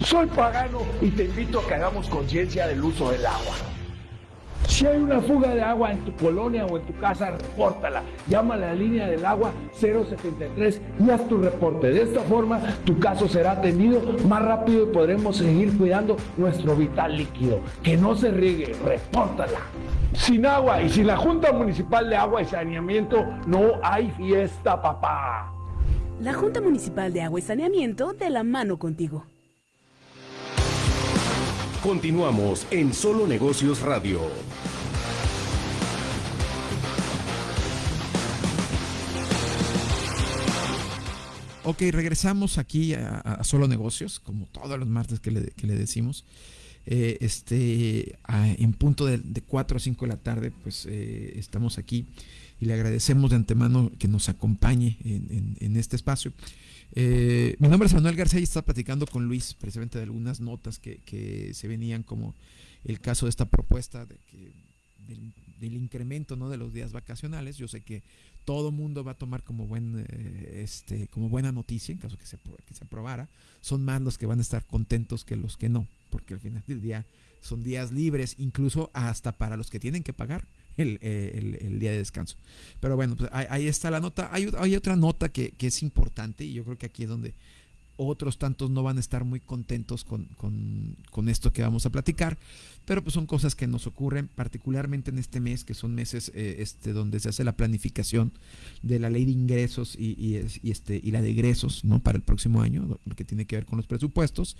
Soy pagano y te invito a que hagamos conciencia del uso del agua. Si hay una fuga de agua en tu colonia o en tu casa, repórtala. Llama a la línea del agua 073 y haz tu reporte. De esta forma, tu caso será atendido más rápido y podremos seguir cuidando nuestro vital líquido. Que no se riegue, repórtala. Sin agua y sin la Junta Municipal de Agua y Saneamiento, no hay fiesta, papá. La Junta Municipal de Agua y Saneamiento de la mano contigo. Continuamos en Solo Negocios Radio. Ok, regresamos aquí a, Solo Negocios, como todos los martes que le, que le decimos. Eh, este, a- en punto de, de 4 a 5 de la tarde, pues eh, estamos aquí y le agradecemos de antemano que nos acompañe en este espacio. Eh, mi nombre es Manuel García y está platicando con Luis precisamente de algunas notas que, que se venían como el caso de esta propuesta de que del, del incremento ¿no? de los días vacacionales. Yo sé que todo mundo va a tomar como buen eh, este como buena noticia en caso que se, que se aprobara. Son más los que van a estar contentos que los que no, porque al final del día son días libres, incluso hasta para los que tienen que pagar el, eh, el día de descanso. Pero bueno, pues ahí, ahí está la nota. Hay, hay otra nota que, que es importante y yo creo que aquí es donde otros tantos no van a estar muy contentos con, con- con esto que vamos a platicar, pero pues son cosas que nos ocurren particularmente en este mes, que son meses eh, este, donde se hace la planificación de la ley de ingresos y, y es- y este, y la de egresos ¿no? para el próximo año, lo que tiene que ver con los presupuestos.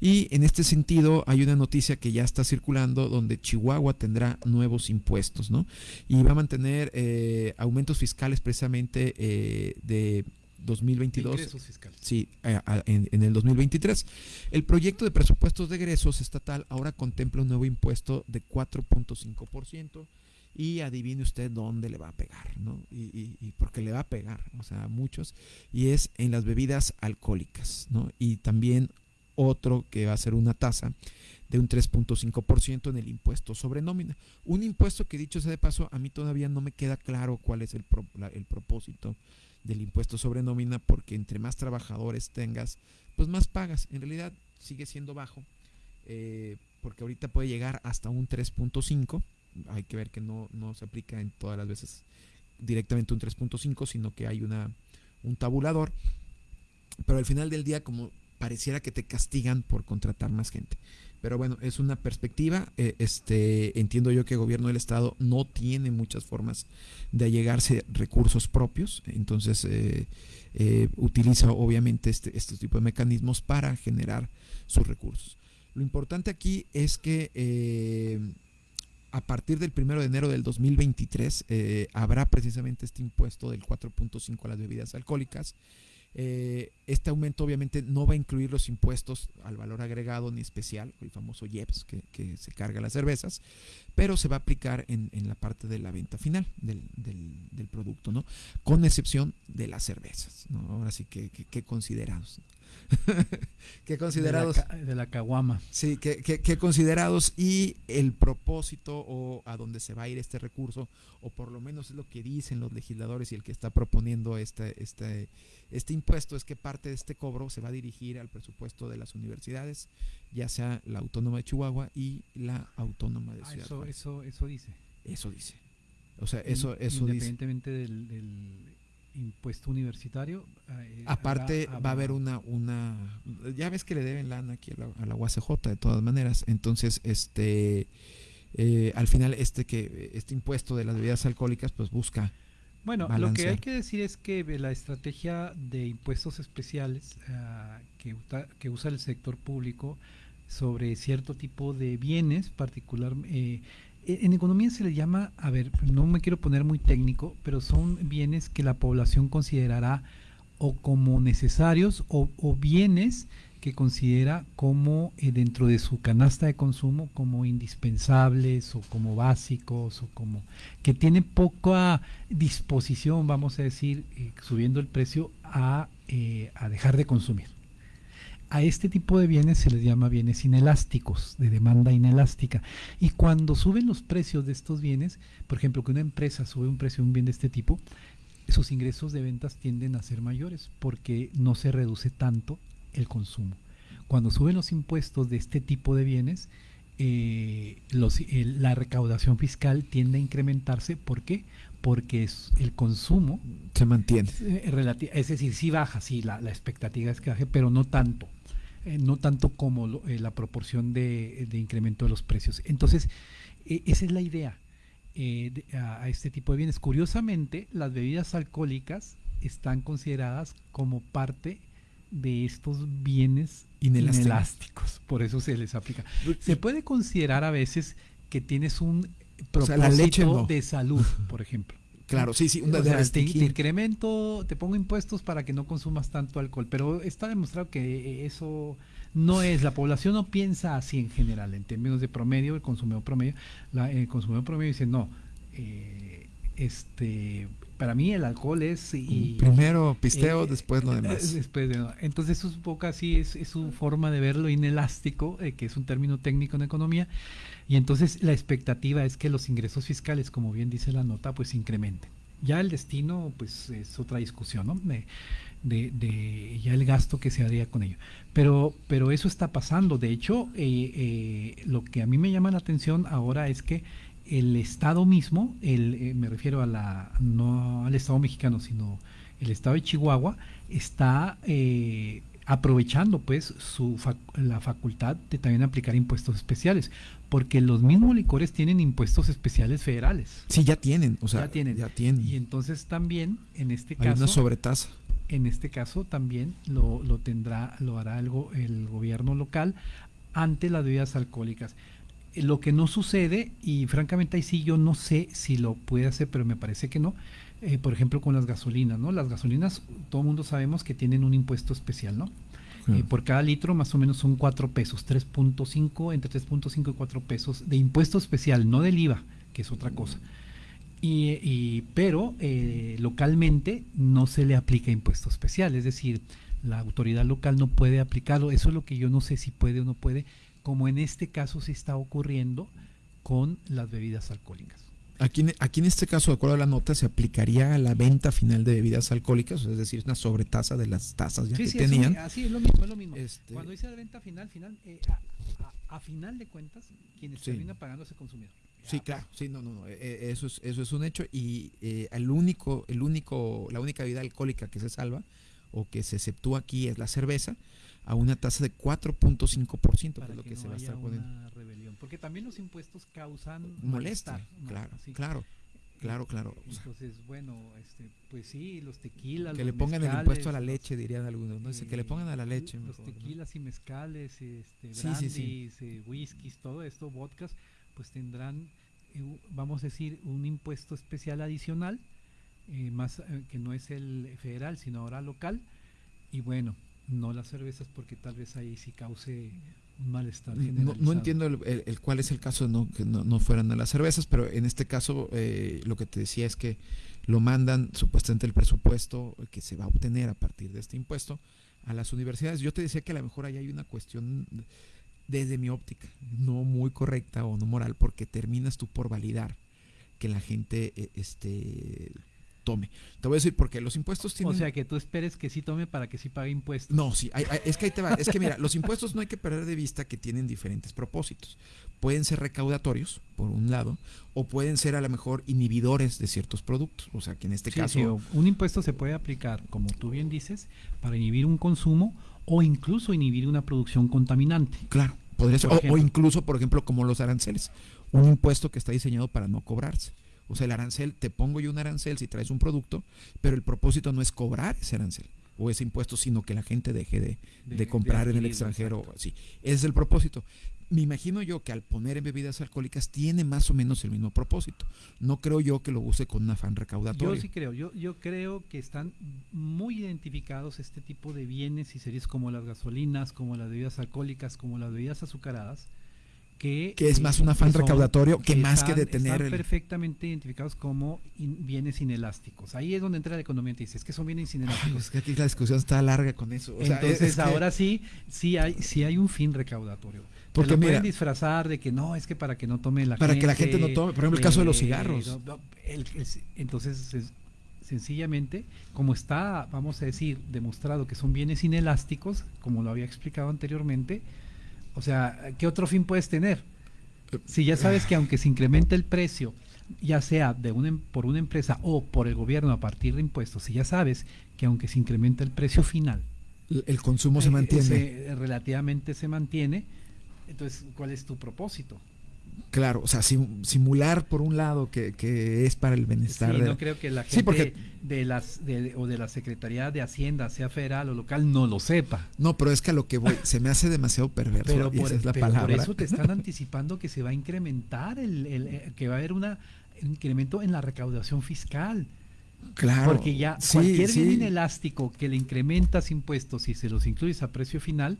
Y en este sentido hay una noticia que ya está circulando donde Chihuahua tendrá nuevos impuestos, ¿no? Y va a mantener eh, aumentos fiscales precisamente eh, de 2022. Ingresos fiscales. Sí, a- a- en, en el 2023. El proyecto de presupuestos de egresos estatal ahora contempla un nuevo impuesto de 4.5% y adivine usted dónde le va a pegar, ¿no? Y, y, y, porque le va a pegar, o sea, a muchos, y es en las bebidas alcohólicas, ¿no? Y también otro que va a ser una tasa de un 3.5% en el impuesto sobre nómina. Un impuesto que dicho sea de paso, a mí todavía no me queda claro cuál es el, pro, la, el propósito del impuesto sobre nómina, porque entre más trabajadores tengas, pues más pagas. En realidad sigue siendo bajo, eh, porque ahorita puede llegar hasta un 3.5 hay que ver que no, no se aplica en todas las veces directamente un 3.5, sino que hay una, un tabulador. Pero al final del día, como pareciera que te castigan por contratar más gente. Pero bueno, es una perspectiva. Eh, este, entiendo yo que el gobierno del estado no tiene muchas formas de allegarse recursos propios. Entonces eh, eh, utiliza obviamente este, este tipo de mecanismos para generar sus recursos. Lo importante aquí es que a partir del 1 de enero del 2023 eh, habrá precisamente este impuesto del 4.5 a las bebidas alcohólicas. Eh, este aumento obviamente no va a incluir los impuestos al valor agregado ni especial, el famoso IEPS que, se carga las cervezas, pero se va a aplicar en, la parte de la venta final del, del, del, producto, ¿no? Con excepción de las cervezas. Ahora sí que, que, que considerados. que considerados de la, caguama sí que, que, que, considerados y el propósito o a dónde se va a ir este recurso o por lo menos es lo que dicen los legisladores y el que está proponiendo este este este impuesto es que parte de este cobro se va a dirigir al presupuesto de las universidades ya sea la autónoma de Chihuahua y la autónoma de ah, Ciudad eso, Juárez. eso eso dice eso dice o sea eso eso independientemente dice. del, del impuesto universitario. Eh, Aparte va a haber una, una, ya ves que le deben lana aquí a la, a la UACJ de todas maneras, entonces este, eh, al final este que este impuesto de las bebidas alcohólicas pues busca. Bueno, balancear. lo que hay que decir es que la estrategia de impuestos especiales uh, que, que usa el sector público sobre cierto tipo de bienes, particular, eh, en economía se le llama, a ver, no me quiero poner muy técnico, pero son bienes que la población considerará o como necesarios o, bienes que considera como eh, dentro de su canasta de consumo como indispensables o como básicos o como que tiene poca disposición, vamos a decir, eh, subiendo el precio a, eh, a dejar de consumir a este tipo de bienes se les llama bienes inelásticos, de demanda inelástica. Y cuando suben los precios de estos bienes, por ejemplo, que una empresa sube un precio de un bien de este tipo, sus ingresos de ventas tienden a ser mayores porque no se reduce tanto el consumo. Cuando suben los impuestos de este tipo de bienes, eh, los, el, la recaudación fiscal tiende a incrementarse. ¿Por qué? Porque es, el consumo se mantiene. Es, es decir, sí baja, sí, la, la expectativa es que baje, pero no tanto eh, no tanto como lo, eh, la proporción de, de, incremento de los precios. Entonces, eh, esa es la idea de, a, a, este tipo de bienes. Curiosamente, las bebidas alcohólicas están consideradas como parte de estos bienes inelásticos. inelásticos. Por eso se les aplica. Se puede considerar a veces que tienes un propósito o sea, leche, no. de salud, por ejemplo. Claro, sí, sí. Un o sea, te, te, incremento, te pongo impuestos para que no consumas tanto alcohol, pero está demostrado que eso no es, la población no piensa así en general, en términos de promedio, el consumidor promedio, la, el consumidor promedio dice, no, eh, este, para mí el alcohol es... Y, Primero pisteo, eh, después lo demás. Después de, entonces eso es un poco así, es, es su forma de verlo inelástico, eh, que es un término técnico en economía, y entonces la expectativa es que los ingresos fiscales, como bien dice la nota, pues incrementen. Ya el destino, pues es otra discusión, ¿no? De, de, ya el gasto que se haría con ello. Pero, pero eso está pasando. De hecho, eh, eh, lo que a mí me llama la atención ahora es que el Estado mismo, el, eh, me refiero a la, no al Estado mexicano, sino el Estado de Chihuahua, está aprovechando pues su fac la facultad de también aplicar impuestos especiales, porque los mismos licores tienen impuestos especiales federales. Sí, ya tienen, o sea, ya tienen. Ya tienen. Y entonces también, en este Hay caso... una sobretasa. En este caso también lo, lo tendrá, lo hará el, el gobierno local ante las bebidas alcohólicas lo que no sucede, y francamente ahí sí yo no sé si lo puede hacer, pero me parece que no, eh, por ejemplo con las gasolinas, ¿no? Las gasolinas, todo el mundo sabemos que tienen un impuesto especial, ¿no? Sí. Eh, por cada litro más o menos son 4 pesos, 3.5, entre 3.5 y 4 pesos de impuesto especial, no del IVA, que es otra cosa. Y, y pero eh, localmente no se le aplica impuesto especial, es decir, la autoridad local no puede aplicarlo. Eso es lo que yo no sé si puede o no puede, como en este caso se está ocurriendo con las bebidas alcohólicas. Aquí, en- aquí en este caso, de acuerdo a la nota, se aplicaría a la venta final de bebidas alcohólicas, es decir, una sobretasa de las tasas ya Sí, que sí, tenían. Eso, así es lo mismo, es lo mismo. Este- Cuando dice la venta final, final eh, a, a- a final de cuentas, quienes Sí. terminan pagando es el consumidor. Sí, claro, sí, no, no, no, eh, eh, eso es, eso es un hecho y eh, el único, el único, la única bebida alcohólica que se salva o que se exceptúa aquí es la cerveza a una tasa de 4.5%, que es lo que, que, no se va a estar poniendo. rebelión. Porque también los impuestos causan Molesta, malestar, ¿no? claro, claro, claro, claro. O sea, Entonces, bueno, este, pues sí, los tequilas. que los le pongan el mezcales, impuesto a la leche, dirían algunos, ¿no? Dice que le pongan a la leche. Los mejor, ¿no? tequilas y mezcales, este, Sí, sí, sí. eh, whiskies, todo esto, vodkas, pues tendrán, eh, vamos a decir, un impuesto especial adicional, eh, más eh, que no es el federal, sino ahora local. Y bueno, no las cervezas porque tal vez ahí sí cause un malestar No, generalizado. no entiendo el, el- el cuál es el caso de no, que no, no fueran a las cervezas, pero en este caso eh, lo que te decía es que lo mandan supuestamente el presupuesto que se va a obtener a partir de este impuesto a las universidades. Yo te decía que a lo mejor ahí hay una cuestión desde mi óptica no muy correcta o no moral porque terminas tú por validar que la gente eh, este tome. Te voy a decir porque los impuestos tienen O sea, que tú esperes que sí tome para que sí pague impuestos. no, sí, hay- hay- es que ahí te va. Es que mira, los impuestos no hay que perder de vista que tienen diferentes propósitos. Pueden ser recaudatorios, por un lado, o pueden ser a lo mejor inhibidores de ciertos productos. O sea, que en este Sí, caso. sí, un impuesto se puede aplicar, como tú bien dices, para inhibir un consumo o incluso inhibir una producción contaminante. Claro, podría ser. O, incluso, por ejemplo, como los aranceles. Un impuesto que está diseñado para no cobrarse. O sea, el arancel, te pongo yo un arancel si traes un producto, pero el propósito no es cobrar ese arancel o ese impuesto, sino que la gente deje de, De- de comprar de en el extranjero. Sí, ese es el propósito. Me imagino yo que al poner en bebidas alcohólicas tiene más o menos el mismo propósito. No creo yo que lo use con un afán recaudatorio. Yo sí creo, yo, yo creo que están muy identificados este tipo de bienes y series como las gasolinas, como las bebidas alcohólicas, como las bebidas azucaradas, que, Que es más un afán que son- recaudatorio que más que detener están el- perfectamente identificados como in- bienes inelásticos. Ahí es donde entra la economía y te dice, es que son bienes inelásticos. Es que aquí la discusión está larga con eso. O sea, Entonces es que- ahora sí, sí hay, sí hay un fin recaudatorio. Porque Te lo pueden disfrazar de que no, es que para que no tome la Para gente. que la gente no tome, por ejemplo, el caso de los eh, cigarros. no, no, el- el- entonces, es- sencillamente, como está, vamos a decir, demostrado que son bienes inelásticos, como lo había explicado anteriormente, o sea, ¿qué otro fin puedes tener? Si ya sabes que aunque se incremente el precio, ya sea de una, em- por una empresa o por el gobierno a partir de impuestos, si ya sabes que aunque se incremente el precio final, el- consumo se eh, mantiene. se- relativamente se mantiene, entonces, ¿cuál es tu propósito? Claro, o sea, sim- simular por un lado que, que es para el bienestar. Sí, de no la- creo que la gente Sí, porque de las de- o de la Secretaría de Hacienda, sea federal o local, no lo sepa. no, pero es que a lo que voy se me hace demasiado perverso. Pero, y por, esa es la pero por eso te están anticipando que se va a incrementar, el, el- eh, que va a haber una, un incremento en la recaudación fiscal. Claro, Porque ya sí, cualquier bien inelástico que le incrementas impuestos y se los incluyes a precio final,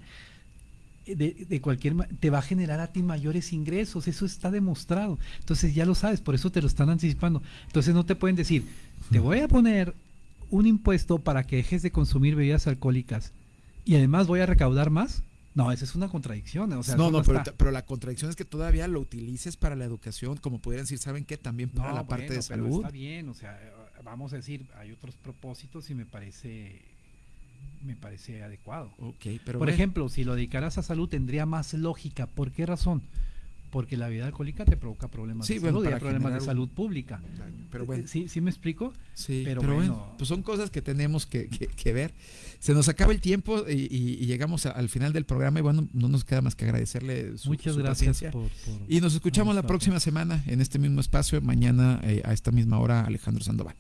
de, de cualquier te va a generar a ti mayores ingresos, eso está demostrado. Entonces ya lo sabes, por eso te lo están anticipando. Entonces no te pueden decir, te voy a poner un impuesto para que dejes de consumir bebidas alcohólicas y además voy a recaudar más. No, esa es una contradicción. O sea, no, no, pero, pero la contradicción es que todavía lo utilices para la educación, como pudieran decir, ¿saben qué? También para No, la parte de pero salud. Está bien, o sea, eh, vamos a decir, hay otros propósitos y me parece me parece adecuado. Ok, pero Por bueno. ejemplo, si lo dedicaras a salud tendría más lógica. ¿Por qué razón? Porque la bebida alcohólica te provoca problemas Sí, de bueno, salud, y hay problemas de salud pública. pero bueno. ¿Sí, ¿Sí me explico? Sí, pero, pero, bueno, bueno, pues son cosas que tenemos que, que- que ver. Se nos acaba el tiempo y, y- y llegamos a- al final del programa y bueno, no nos queda más que agradecerle su, Muchas su gracias paciencia. por- por- y nos escuchamos la próxima semana en este mismo espacio. Mañana eh, a esta misma hora Alejandro Sandoval.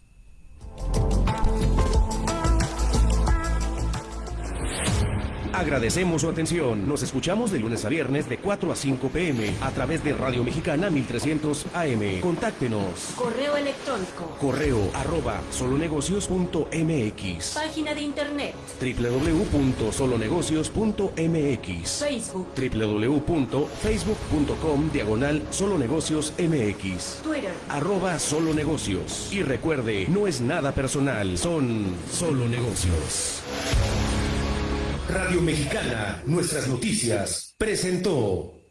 Agradecemos su atención. Nos escuchamos de lunes a viernes de 4 a 5 pm a través de Radio Mexicana 1300 AM. Contáctenos. Correo electrónico. Correo arroba solonegocios.mx. Página de internet. www.solonegocios.mx. Facebook. www.facebook.com diagonal solonegocios mx. Twitter. Arroba solo negocios. Y recuerde, no es nada personal, son solo negocios. Radio Mexicana, nuestras noticias, presentó.